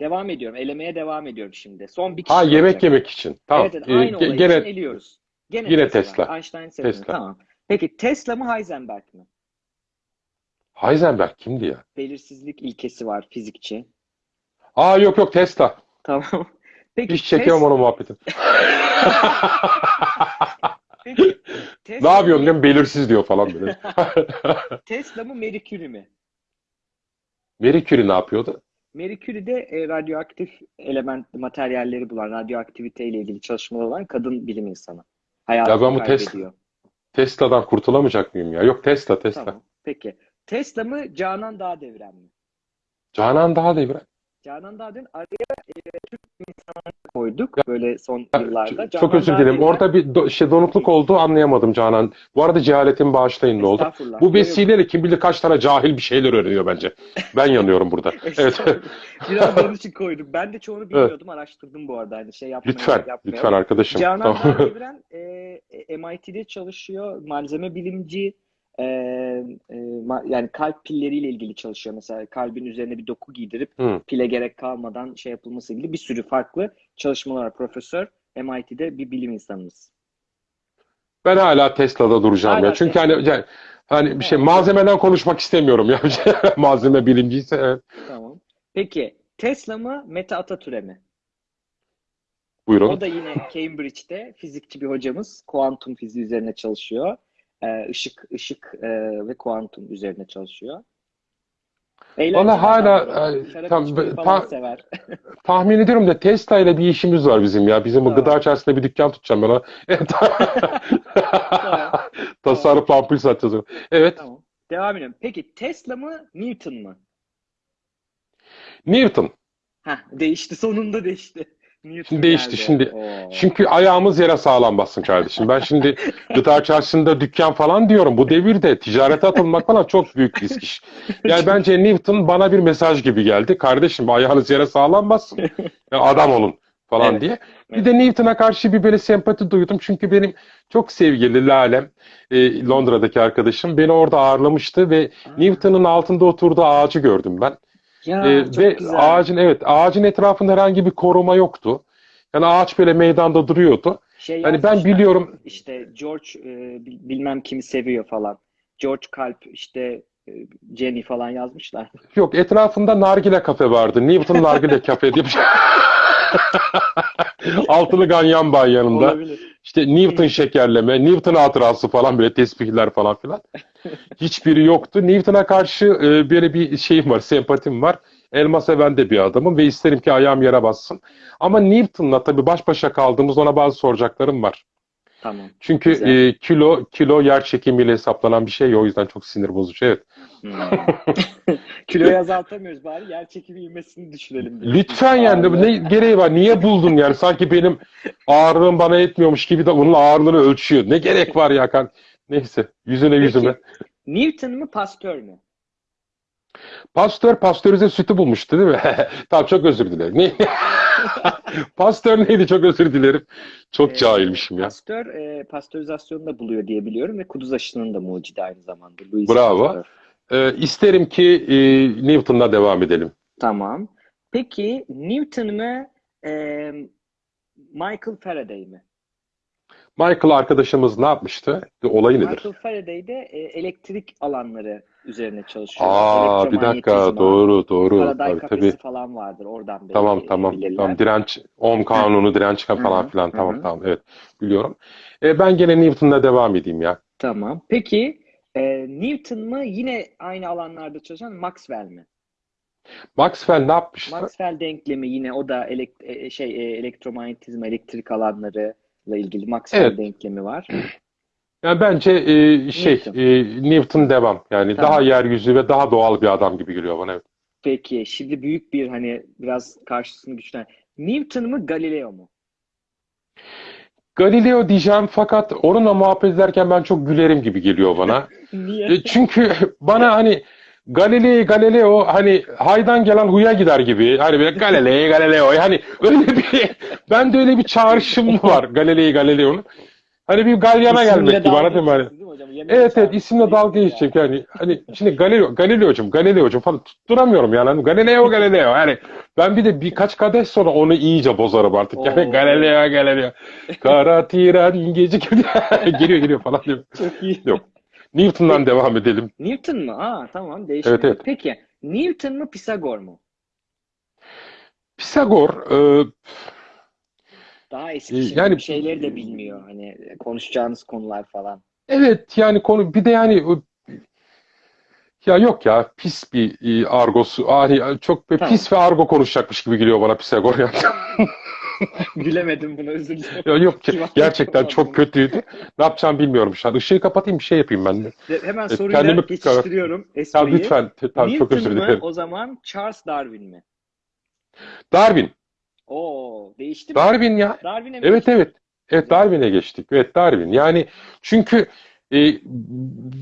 Speaker 1: Devam ediyorum. Elemeye devam ediyorum şimdi. Son bir
Speaker 2: Ha
Speaker 1: kişi
Speaker 2: yemek
Speaker 1: olacak.
Speaker 2: yemek için. Tamam.
Speaker 1: Evet, evet,
Speaker 2: E,
Speaker 1: aynı
Speaker 2: ge-
Speaker 1: olay
Speaker 2: gene
Speaker 1: için eliyoruz. Gene
Speaker 2: yine
Speaker 1: Tesla.
Speaker 2: Tesla.
Speaker 1: Einstein.
Speaker 2: Tesla.
Speaker 1: Tamam. Peki Tesla mı Heisenberg mi?
Speaker 2: Heisenberg kimdi ya?
Speaker 1: Belirsizlik ilkesi var fizikçi.
Speaker 2: Aa yok yok Tesla.
Speaker 1: Tamam. *laughs* Peki
Speaker 2: Hiç çekemem onu muhabbetin. *laughs*
Speaker 1: Peki
Speaker 2: Ne yapıyorsun diyorum belirsiz diyor falan böyle. *laughs*
Speaker 1: Tesla mı Marie Curie mi?
Speaker 2: Marie Curie ne yapıyordu?
Speaker 1: Marie Curie de e, radyoaktif element materyalleri bulan, radyoaktivite ile ilgili çalışmalar olan kadın bilim insanı.
Speaker 2: Ya
Speaker 1: Hayatını
Speaker 2: ben bu Tesla,
Speaker 1: kaybediyor.
Speaker 2: Tesla'dan kurtulamayacak mıyım ya? Yok Tesla Tesla.
Speaker 1: Tamam. Peki. Tesla mı Canan Dağdeviren mi?
Speaker 2: Canan daha devre.
Speaker 1: Canan Dağdeviren araya e, Türk insanlarını koyduk böyle son
Speaker 2: Ya,
Speaker 1: yıllarda.
Speaker 2: ç- Çok
Speaker 1: Canan
Speaker 2: özür dilerim. Orada bir do- şey donukluk oldu anlayamadım Canan. Bu arada cehaletin bağışlayın ne oldu? Bu vesileyle kim bilir kaç tane cahil bir şeyler öğreniyor bence. Ben yanıyorum burada. *laughs* Evet.
Speaker 1: Biraz onun için koydum. Ben de çoğunu bilmiyordum. Araştırdım bu arada. Hani şey yapmaya,
Speaker 2: Lütfen,
Speaker 1: yapmaya.
Speaker 2: lütfen arkadaşım.
Speaker 1: Canan
Speaker 2: Tamam.
Speaker 1: Dağdeviren *laughs* e, e, MIT'de çalışıyor. Malzeme bilimci. E, e, yani kalp pilleriyle ilgili çalışıyor. Mesela kalbin üzerine bir doku giydirip
Speaker 2: Hı.
Speaker 1: pile gerek kalmadan şey yapılması ilgili bir sürü farklı çalışmalar var. Profesör MIT'de bir bilim insanımız.
Speaker 2: Ben hala Tesla'da duracağım
Speaker 1: Hala
Speaker 2: ya. Çünkü
Speaker 1: Tesla.
Speaker 2: hani yani, hani bir şey
Speaker 1: Evet.
Speaker 2: malzemeden konuşmak istemiyorum ya. *laughs* Malzeme bilimciyse evet.
Speaker 1: Tamam. Peki Tesla mı Mete Atatürk'e mi?
Speaker 2: Buyurun.
Speaker 1: O da yine Cambridge'de fizikçi bir hocamız. Kuantum fiziği üzerine çalışıyor. Ee, ışık, ışık e, ve kuantum üzerine çalışıyor. Eğlenceli
Speaker 2: Valla hala, e, tam- ta-
Speaker 1: sever. *laughs*
Speaker 2: Tahmin ediyorum da Tesla ile bir işimiz var bizim ya. Bizim
Speaker 1: Tamam.
Speaker 2: gıda içerisinde bir dükkan tutacağım ben. *laughs* Evet. Tasarruf ampul satacağız. Evet.
Speaker 1: Tamam. Devam edelim. Peki Tesla mı Newton mu?
Speaker 2: Newton.
Speaker 1: Heh, değişti. Sonunda değişti.
Speaker 2: Şimdi değişti, şimdi.
Speaker 1: Oo.
Speaker 2: Çünkü ayağımız yere sağlam bassın kardeşim. Ben şimdi *laughs* gıda çarşısında dükkan falan diyorum. Bu devirde ticarete atılmak falan çok büyük risk iş. Yani *laughs* bence Newton bana bir mesaj gibi geldi. Kardeşim ayağınız yere sağlam bassın. Adam olun falan
Speaker 1: Evet.
Speaker 2: diye. Bir de Newton'a karşı bir böyle sempati duydum. Çünkü benim çok sevgili Lalem, e, Londra'daki arkadaşım beni orada ağırlamıştı ve Newton'un altında oturduğu ağacı gördüm ben.
Speaker 1: Ya
Speaker 2: Ee, ve
Speaker 1: güzel.
Speaker 2: ağacın evet ağacın etrafında herhangi bir koruma yoktu. Yani ağaç böyle meydanda duruyordu.
Speaker 1: Şey
Speaker 2: Hani ben
Speaker 1: yazmışlar,
Speaker 2: biliyorum
Speaker 1: işte George e, bil- bilmem kimi seviyor falan. George Kalp işte e, Jenny falan yazmışlar. *laughs*
Speaker 2: yok etrafında nargile kafe vardı. Newton nargile *laughs* kafe diye bir şey. *laughs* Altılı ganyan bay yanında.
Speaker 1: Olabilir.
Speaker 2: İşte Newton şekerleme, Newton hatırası falan böyle tesbihler falan filan. *laughs* Hiçbiri yoktu. Newton'a karşı e, böyle bir şeyim var, sempatim var. Elma seven de bir adamım ve isterim ki ayağım yere bassın. Ama Newton'la tabii baş başa kaldığımız ona bazı soracaklarım var.
Speaker 1: Tamam.
Speaker 2: Çünkü
Speaker 1: Güzel.
Speaker 2: e, kilo kilo yer çekimiyle hesaplanan bir şey ya, o yüzden çok sinir bozucu. Evet.
Speaker 1: Hmm. *laughs* Kiloyu azaltamıyoruz bari yer çekimi ivmesini düşürelim. diyorsun.
Speaker 2: Lütfen yani
Speaker 1: Ağırlığı.
Speaker 2: ne gereği var? Niye buldun yani? Sanki benim ağırlığım bana etmiyormuş gibi de onun ağırlığını ölçüyor. Ne gerek var ya kan? Neyse yüzüne
Speaker 1: Peki.
Speaker 2: yüzüme.
Speaker 1: Newton mu Pasteur mü?
Speaker 2: Pastör pastörize sütü bulmuştu değil mi? *laughs* Tamam çok özür dilerim. Ne? *laughs* Pastör neydi? Çok özür dilerim. Çok
Speaker 1: Ee,
Speaker 2: cahilmişim ya.
Speaker 1: Pasteur e, pastörizasyonu da buluyor diye biliyorum ve kuduz aşının da mucidi aynı zamanda. Louis
Speaker 2: Bravo.
Speaker 1: Pasteur.
Speaker 2: Ee, isterim ki e, Newton'la devam edelim.
Speaker 1: Tamam. Peki Newton mu e, Michael Faraday mi?
Speaker 2: Michael arkadaşımız ne yapmıştı? Olayı nedir?
Speaker 1: Michael Faraday de e, elektrik alanları üzerine çalışıyor.
Speaker 2: Aa bir dakika doğru doğru
Speaker 1: Faraday
Speaker 2: tabii
Speaker 1: kafesi
Speaker 2: tabii.
Speaker 1: falan vardır. Oradan belki
Speaker 2: Tamam tamam
Speaker 1: bilirler.
Speaker 2: tamam direnç Ohm kanunu direnç falan filan tamam tamam evet biliyorum. E, ben gene Newton'la devam edeyim ya.
Speaker 1: Tamam. Peki e, Newton mu yine aynı alanlarda çalışan Maxwell mi?
Speaker 2: Maxwell ne yapmıştı?
Speaker 1: Maxwell denklemi yine o da elek- e, şey e, elektromanyetizma, elektrik alanlarıyla ilgili Maxwell
Speaker 2: Evet.
Speaker 1: denklemi var. *clears throat*
Speaker 2: Yani bence e, şey
Speaker 1: Newton.
Speaker 2: e, Newton devam. Yani
Speaker 1: Tamam.
Speaker 2: daha yeryüzü ve daha doğal bir adam gibi geliyor bana. Evet.
Speaker 1: Peki şimdi büyük bir hani biraz karşısını güçlen. Newton mu Galileo mu?
Speaker 2: Galileo diyeceğim fakat onunla muhabbet ederken ben çok gülerim gibi geliyor bana. *laughs*
Speaker 1: Niye?
Speaker 2: E, çünkü *laughs* bana hani Galileo Galileo hani haydan gelen huya gider gibi. Hani böyle Galileo Galileo yani öyle bir *laughs* ben de öyle bir çağrışım var Galileo Galileo'nun. Hani bir galyana gelmek gibi? Hani,
Speaker 1: geçeceksin değil mi? Yemeğe
Speaker 2: evet evet isimle dalga geçecek yani. Hani şimdi Galileo Galileo'cum Galileo'cum falan tutturamıyorum yani. Hani Galileo Galileo yani ben bir de birkaç kadeh sonra onu iyice bozarım artık. Yani
Speaker 1: Oo.
Speaker 2: Galileo Galileo. Kara tren gece *laughs* geliyor geliyor falan diyor.
Speaker 1: Çok iyi.
Speaker 2: Yok. Newton'dan devam edelim.
Speaker 1: Newton mu? Aa tamam değişik.
Speaker 2: Evet, evet.
Speaker 1: Peki Newton mu Pisagor mu?
Speaker 2: Pisagor e,
Speaker 1: Daha eski
Speaker 2: Ee,
Speaker 1: şimdi
Speaker 2: yani-
Speaker 1: şeyleri de bilmiyor. Hani konuşacağınız konular falan.
Speaker 2: evet yani konu bir de yani o- ya yok ya pis bir e, argosu yani çok bir pis ve argo konuşacakmış gibi geliyor bana Pisagor ya. *laughs*
Speaker 1: Gülemedim buna özür dilerim.
Speaker 2: Ya yok ki gerçekten çok kötüydü. Ne yapacağımı bilmiyorum şu an. Işığı kapatayım bir şey yapayım ben de.
Speaker 1: Hemen
Speaker 2: Evet,
Speaker 1: soruyla
Speaker 2: kendimi-
Speaker 1: geçiştiriyorum
Speaker 2: Ya
Speaker 1: espriyi.
Speaker 2: lütfen tamam, çok
Speaker 1: Newton
Speaker 2: özür
Speaker 1: mu
Speaker 2: dilerim.
Speaker 1: o zaman Charles Darwin mi?
Speaker 2: Darwin.
Speaker 1: Oo değişti mi?
Speaker 2: Darwin ya.
Speaker 1: Darwin'e
Speaker 2: Evet
Speaker 1: geçti?
Speaker 2: evet. Evet Darwin'e geçtik. Evet Darwin. Yani çünkü e,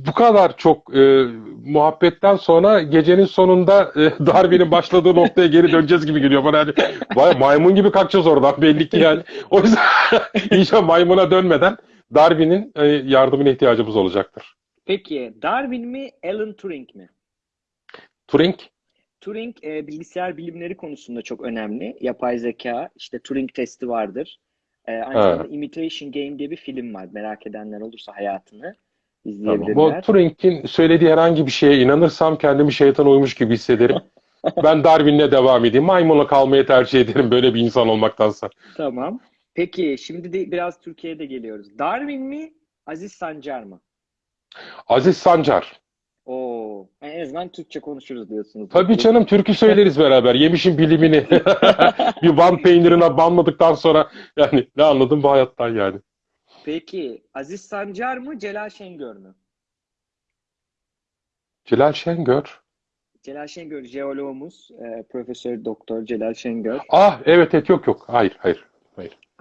Speaker 2: bu kadar çok e, muhabbetten sonra gecenin sonunda e, *laughs* Darwin'in başladığı noktaya geri döneceğiz gibi geliyor bana. Yani, vay, maymun gibi kalkacağız oradan belli ki yani. O yüzden *laughs* iyice maymuna dönmeden Darwin'in e, yardımına ihtiyacımız olacaktır.
Speaker 1: Peki Darwin mi Alan Turing mi?
Speaker 2: Turing.
Speaker 1: Turing e, bilgisayar bilimleri konusunda çok önemli. Yapay zeka, işte Turing testi vardır. E, aynı
Speaker 2: Ha.
Speaker 1: zamanda Imitation Game diye bir film var. Merak edenler olursa hayatını
Speaker 2: Tamam.
Speaker 1: izleyebilirler.
Speaker 2: Bu Turing'in söylediği herhangi bir şeye inanırsam kendimi şeytan uymuş gibi hissederim. *laughs* Ben Darwin'le devam edeyim. Maymunla kalmayı tercih ederim böyle bir insan olmaktansa.
Speaker 1: Tamam. Peki şimdi de biraz Türkiye'de geliyoruz. Darwin mi, Aziz Sancar mı?
Speaker 2: Aziz Sancar.
Speaker 1: Oo, en azından Türkçe konuşuruz diyorsunuz.
Speaker 2: Tabii canım türkü söyleriz beraber. Yemişin bilimini. *laughs* bir van peynirine banmadıktan sonra yani ne anladım bu hayattan yani.
Speaker 1: Peki Aziz Sancar mı, Celal Şengör mü?
Speaker 2: Celal Şengör.
Speaker 1: Celal Şengör jeoloğumuz, e, Profesör Doktor Celal Şengör.
Speaker 2: Ah evet evet yok yok. Hayır hayır.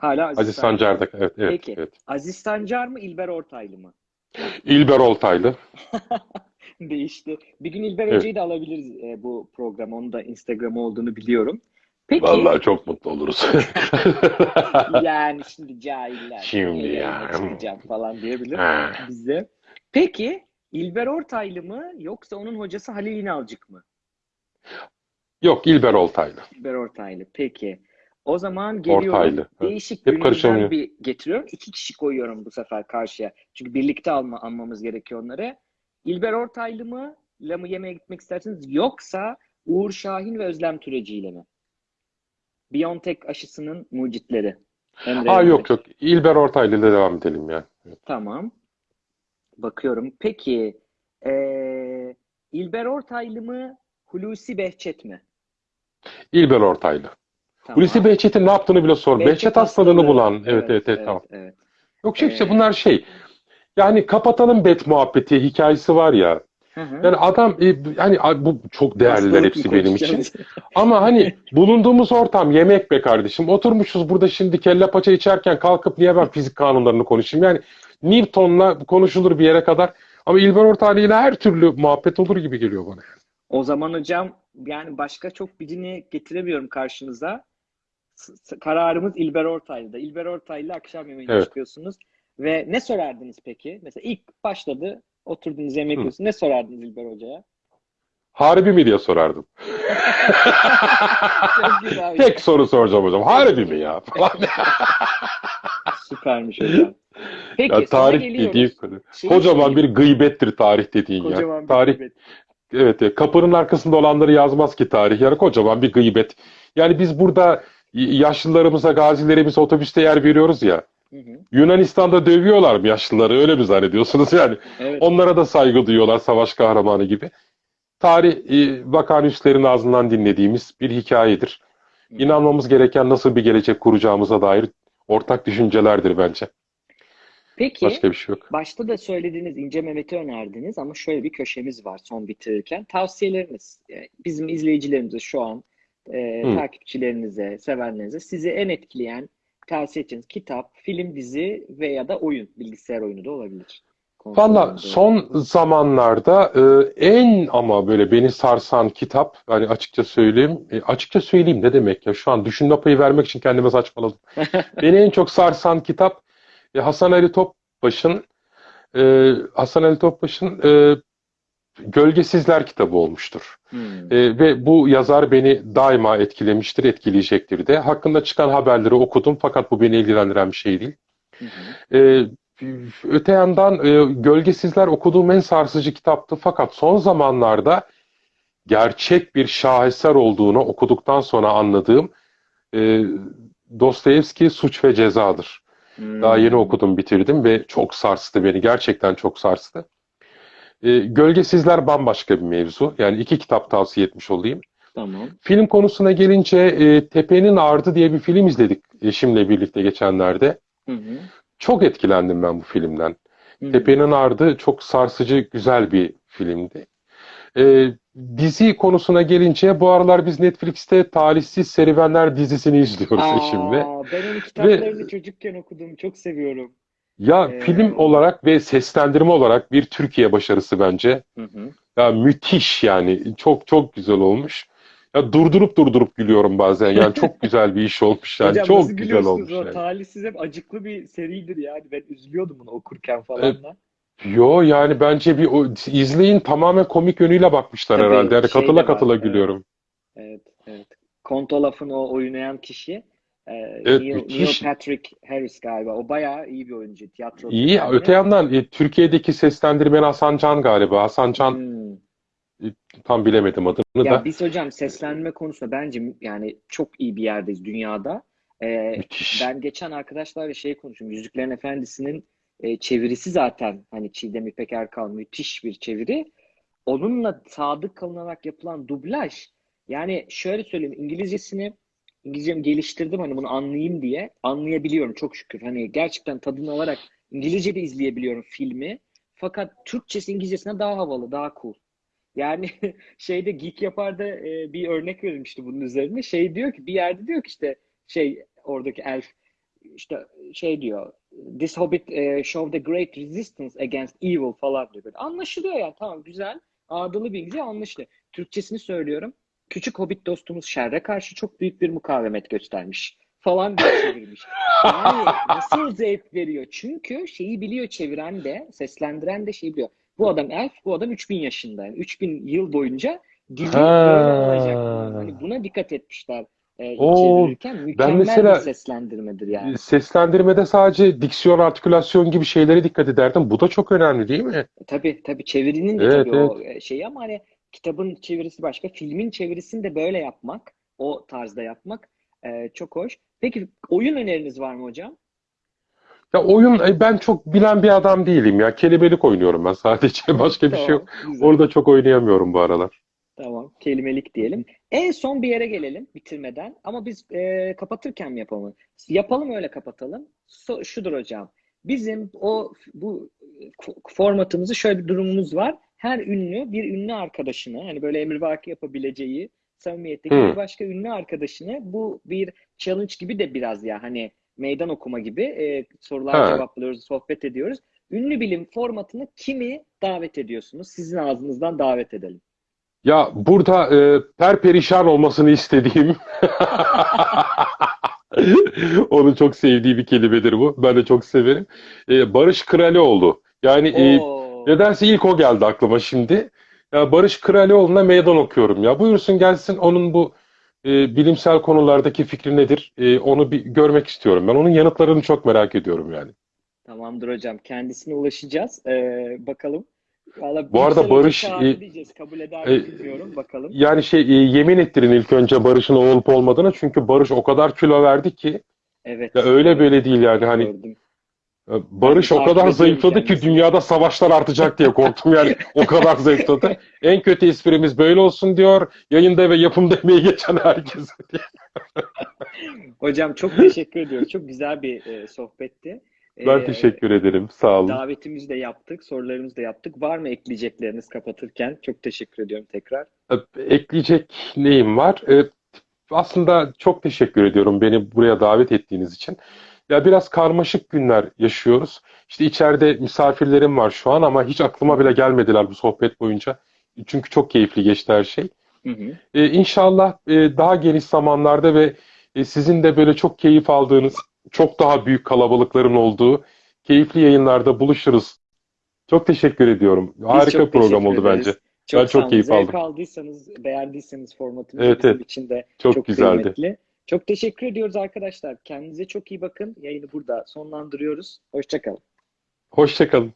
Speaker 1: Hala Aziz,
Speaker 2: Aziz
Speaker 1: Sancar.
Speaker 2: Sancar'da. Evet evet.
Speaker 1: Peki.
Speaker 2: evet.
Speaker 1: Aziz Sancar mı, İlber Ortaylı mı?
Speaker 2: İlber Oltaylı. *laughs* *laughs*
Speaker 1: Değişti. Bir gün İlber
Speaker 2: Evet.
Speaker 1: Hoca'yı da alabiliriz e, bu program. Onun da Instagram'ı olduğunu biliyorum. Peki
Speaker 2: Vallahi çok mutlu oluruz. *laughs*
Speaker 1: yani şimdi cahiller
Speaker 2: Şimdi ya.
Speaker 1: çıkacağım falan diyebilir
Speaker 2: Ha.
Speaker 1: bize. Peki İlber Ortaylı mı yoksa onun hocası Halil İnalcık mı?
Speaker 2: Yok İlber Oltaylı.
Speaker 1: İlber Ortaylı. Peki. O zaman geliyorum.
Speaker 2: Ortaylı.
Speaker 1: Değişik
Speaker 2: Hep
Speaker 1: bir getiriyorum. İki kişi koyuyorum bu sefer karşıya. Çünkü birlikte alma, almamız gerekiyor onları. İlber Ortaylı mı? ile mı yemeğe gitmek istersiniz? Yoksa Uğur Şahin ve Özlem Türeci ile mi? BioNTech aşısının mucitleri. Emre
Speaker 2: Aa yok yok. İlber Ortaylı ile devam edelim yani.
Speaker 1: Tamam. Bakıyorum. Peki eee İlber Ortaylı mı? Hulusi Behçet mi?
Speaker 2: İlber Ortaylı.
Speaker 1: Tamam.
Speaker 2: Hulusi Behçet'in ne yaptığını bile sor. Behçet hastalığını bulan. Evet evet evet tamam.
Speaker 1: evet.
Speaker 2: Yok şey işte
Speaker 1: Ee,
Speaker 2: bunlar şey. Yani kapatalım bet muhabbeti hikayesi var ya.
Speaker 1: Hı hı.
Speaker 2: Yani adam e, yani bu çok değerliler hepsi benim için. *laughs* Ama hani bulunduğumuz ortam yemek be kardeşim. Oturmuşuz burada şimdi kelle paça içerken kalkıp niye ben fizik kanunlarını konuşayım? Yani Newton'la konuşulur bir yere kadar. Ama İlber Ortaylı ile her türlü muhabbet olur gibi geliyor bana.
Speaker 1: O zaman hocam yani başka çok birini getiremiyorum karşınıza. Kararımız İlber Ortaylı'da. İlber Ortaylı akşam yemeğine
Speaker 2: Evet.
Speaker 1: çıkıyorsunuz. Ve ne sorardınız peki? Mesela ilk başladı, oturdunuz yemek yiyorsunuz. Ne sorardınız İlber Hoca'ya?
Speaker 2: Harbi mi diye sorardım. *laughs* Tek soru soracağım hocam. Harbi mi ya? *laughs*
Speaker 1: Süpermiş hocam. Peki
Speaker 2: Ya tarih konu.
Speaker 1: Şeyi
Speaker 2: Kocaman bir gıybettir tarih dediğin ya.
Speaker 1: Kocaman bir
Speaker 2: Tarih
Speaker 1: gıybet.
Speaker 2: Evet, evet. kapının arkasında olanları yazmaz ki tarih. Yani kocaman bir gıybet. Yani biz burada yaşlılarımıza, gazilerimize otobüste yer veriyoruz ya.
Speaker 1: Hı hı.
Speaker 2: Yunanistan'da dövüyorlar mı yaşlıları? Öyle mi zannediyorsunuz *laughs* yani?
Speaker 1: Evet.
Speaker 2: Onlara da saygı duyuyorlar savaş kahramanı gibi. Tarih e, vakanüslerin ağzından dinlediğimiz bir hikayedir.
Speaker 1: Hı.
Speaker 2: İnanmamız gereken nasıl bir gelecek kuracağımıza dair ortak düşüncelerdir bence.
Speaker 1: Peki
Speaker 2: Başka bir şey yok.
Speaker 1: başta da söylediğiniz İnce Mehmet'i önerdiniz ama şöyle bir köşemiz var son bitirirken. Tavsiyeleriniz e, bizim izleyicilerimize şu an e, takipçilerinize, sevenlerinize sizi en etkileyen tavsiye edeceğiniz kitap, film, dizi veya da oyun, bilgisayar oyunu da olabilir.
Speaker 2: Valla son zamanlarda e, en ama böyle beni sarsan kitap hani açıkça söyleyeyim e, açıkça söyleyeyim ne demek ya şu an düşünme payı vermek için kendime saçmaladım. *laughs* Beni en çok sarsan kitap e, Hasan Ali Topbaş'ın e, Hasan Ali Topbaş'ın e, Gölgesizler kitabı olmuştur.
Speaker 1: Hmm.
Speaker 2: E, ve bu yazar beni daima etkilemiştir, etkileyecektir de. Hakkında çıkan haberleri okudum fakat bu beni ilgilendiren bir şey değil. Ee, öte yandan e, Gölgesizler okuduğum en sarsıcı kitaptı. Fakat son zamanlarda gerçek bir şaheser olduğunu okuduktan sonra anladığım e, Dostoyevski Suç ve Cezadır. Daha yeni
Speaker 1: Hmm.
Speaker 2: okudum, bitirdim ve çok sarstı beni. Gerçekten çok sarstı. E, Gölgesizler bambaşka bir mevzu. Yani iki kitap tavsiye etmiş olayım.
Speaker 1: Tamam.
Speaker 2: Film konusuna gelince e, Tepenin Ardı diye bir film izledik eşimle birlikte geçenlerde.
Speaker 1: Hı hı.
Speaker 2: Çok etkilendim ben bu filmden.
Speaker 1: Hı hı.
Speaker 2: Tepenin Ardı çok sarsıcı, güzel bir filmdi. Ee, dizi konusuna gelince bu aralar biz Netflix'te Talihsiz Serüvenler dizisini izliyoruz eşimle.
Speaker 1: Aa, ben onun kitaplarını çocukken okudum. Çok seviyorum.
Speaker 2: Ya
Speaker 1: Ee,
Speaker 2: film olarak ve seslendirme olarak bir Türkiye başarısı bence.
Speaker 1: Hı hı.
Speaker 2: Ya müthiş yani. Çok çok güzel olmuş. Ya durdurup durdurup gülüyorum bazen. Yani *laughs* çok güzel bir iş olmuş yani.
Speaker 1: Hocam
Speaker 2: Çok
Speaker 1: nasıl
Speaker 2: güzel olmuş
Speaker 1: o
Speaker 2: yani.
Speaker 1: talihsiz hep acıklı bir seridir yani. Ben üzülüyordum bunu okurken falan da.
Speaker 2: Yo yani bence bir o, izleyin tamamen komik yönüyle bakmışlar
Speaker 1: Tabii,
Speaker 2: herhalde. Yani
Speaker 1: de
Speaker 2: katıla
Speaker 1: var,
Speaker 2: katıla
Speaker 1: evet.
Speaker 2: gülüyorum.
Speaker 1: Evet, evet. Kontolaf'ın o oynayan kişi e,
Speaker 2: Evet,
Speaker 1: Neil,
Speaker 2: müthiş.
Speaker 1: Neil Patrick Harris galiba. O bayağı iyi bir oyuncu. Tiyatro
Speaker 2: İyi.
Speaker 1: kökenli.
Speaker 2: Öte yandan e, Türkiye'deki seslendirmen Hasan Can galiba. Hasan Can
Speaker 1: Hmm.
Speaker 2: tam bilemedim adını
Speaker 1: Ya
Speaker 2: da.
Speaker 1: biz hocam seslenme konusunda bence yani çok iyi bir yerdeyiz dünyada. E,
Speaker 2: Müthiş.
Speaker 1: ben geçen arkadaşlarla şey konuştum. Yüzüklerin Efendisi'nin e, çevirisi zaten hani Çiğdem İpek Erkal müthiş bir çeviri. Onunla sadık kalınarak yapılan dublaj yani şöyle söyleyeyim İngilizcesini İngilizcemi geliştirdim hani bunu anlayayım diye anlayabiliyorum çok şükür. Hani gerçekten tadını alarak İngilizce de izleyebiliyorum filmi. Fakat Türkçesi İngilizcesine daha havalı, daha cool. Yani *laughs* şeyde Geek Yapar'da e, bir örnek verilmişti bunun üzerine. Şey diyor ki bir yerde diyor ki işte şey oradaki elf işte şey diyor This Hobbit eh, show the great resistance against evil falan diyor. Böyle. Anlaşılıyor yani tamam güzel. Ağdalı bir İngilizce anlaşılıyor. Türkçesini söylüyorum. Küçük Hobbit dostumuz şerre karşı çok büyük bir mukavemet göstermiş falan diye *laughs* çevirmiş. Yani nasıl zevk veriyor? Çünkü şeyi biliyor çeviren de, seslendiren de şeyi biliyor. Bu adam elf, bu adam 3000 yaşında. Yani 3000 yıl boyunca dili böyle olacak.
Speaker 2: Ha.
Speaker 1: Hani buna dikkat etmişler. e,
Speaker 2: Oo,
Speaker 1: çevirirken
Speaker 2: ben mesela
Speaker 1: bir seslendirmedir yani.
Speaker 2: seslendirmede sadece diksiyon, artikülasyon gibi şeylere dikkat ederdim. Bu da çok önemli değil mi?
Speaker 1: Tabii tabii çevirinin de
Speaker 2: Evet,
Speaker 1: tabii
Speaker 2: evet.
Speaker 1: o e, şeyi ama hani kitabın çevirisi başka, filmin çevirisini de böyle yapmak, o tarzda yapmak e, çok hoş. Peki oyun öneriniz var mı hocam?
Speaker 2: Ya oyun e, ben çok bilen bir adam değilim ya. Kelimelik oynuyorum ben sadece. *laughs* Başka bir şey yok.
Speaker 1: Tamam, güzel.
Speaker 2: Orada çok oynayamıyorum bu aralar.
Speaker 1: Tamam, kelimelik diyelim. En son bir yere gelelim bitirmeden ama biz e, kapatırken mi yapalım? Yapalım öyle kapatalım. So- şudur hocam. Bizim o bu e, formatımızı şöyle bir durumumuz var. Her ünlü bir ünlü arkadaşını hani böyle emrivaki yapabileceği samimiyetteki bir başka ünlü arkadaşını bu bir challenge gibi de biraz ya hani meydan okuma gibi e, sorular
Speaker 2: Ha.
Speaker 1: cevaplıyoruz, sohbet ediyoruz. Ünlü bilim formatını kimi davet ediyorsunuz? Sizin ağzınızdan davet edelim.
Speaker 2: Ya burada e, perperişan olmasını istediğim *laughs* onun çok sevdiği bir kelimedir bu. Ben de çok severim. E, Barış Kralioğlu. Yani e,
Speaker 1: Oo.
Speaker 2: Nedense ilk o geldi aklıma şimdi. Ya Barış Kralioğlu'na meydan okuyorum ya. Buyursun gelsin onun bu e, bilimsel konulardaki fikri nedir? E, onu bir görmek istiyorum. Ben onun yanıtlarını çok merak ediyorum yani.
Speaker 1: Tamamdır hocam. Kendisine ulaşacağız. Ee, bakalım. Valla
Speaker 2: Bu arada Barış, e,
Speaker 1: diyeceğiz. Kabul eder
Speaker 2: e,
Speaker 1: mi bilmiyorum. Bakalım.
Speaker 2: Yani şey e, yemin ettirin ilk önce Barış'ın olup olmadığına çünkü Barış o kadar kilo verdi ki
Speaker 1: Evet.
Speaker 2: ya öyle böyle değil yani hani
Speaker 1: Gördüm.
Speaker 2: E, Barış o kadar zayıfladı ki dünyada savaşlar artacak diye korktum yani o kadar zayıfladı. *laughs* En kötü esprimiz böyle olsun diyor. Yayında ve yapımda emeği geçen herkes. *laughs*
Speaker 1: Hocam çok teşekkür ediyorum. Çok güzel bir e, sohbetti.
Speaker 2: Ben
Speaker 1: Ee,
Speaker 2: teşekkür ederim. Sağ olun.
Speaker 1: davetimizi de yaptık. Sorularımızı da yaptık. Var mı ekleyecekleriniz kapatırken? Çok teşekkür ediyorum tekrar.
Speaker 2: E, Ekleyecek neyim var? E, Aslında çok teşekkür ediyorum beni buraya davet ettiğiniz için. Ya biraz karmaşık günler yaşıyoruz. İşte içeride misafirlerim var şu an ama hiç aklıma bile gelmediler bu sohbet boyunca. Çünkü çok keyifli geçti her şey.
Speaker 1: Hı hı.
Speaker 2: Ee, İnşallah e, daha geniş zamanlarda ve e, sizin de böyle çok keyif aldığınız, çok daha büyük kalabalıkların olduğu keyifli yayınlarda buluşuruz. Çok teşekkür ediyorum.
Speaker 1: Biz
Speaker 2: Harika program oldu
Speaker 1: ederiz.
Speaker 2: bence.
Speaker 1: Çok
Speaker 2: Ben çok keyif
Speaker 1: Zevk
Speaker 2: aldım.
Speaker 1: aldıysanız, beğendiyseniz formatımızı
Speaker 2: Evet, evet.
Speaker 1: için de
Speaker 2: Çok
Speaker 1: çok
Speaker 2: güzeldi.
Speaker 1: kıymetli. Çok teşekkür ediyoruz arkadaşlar. Kendinize çok iyi bakın. Yayını burada sonlandırıyoruz. Hoşça kalın.
Speaker 2: Hoşça kalın.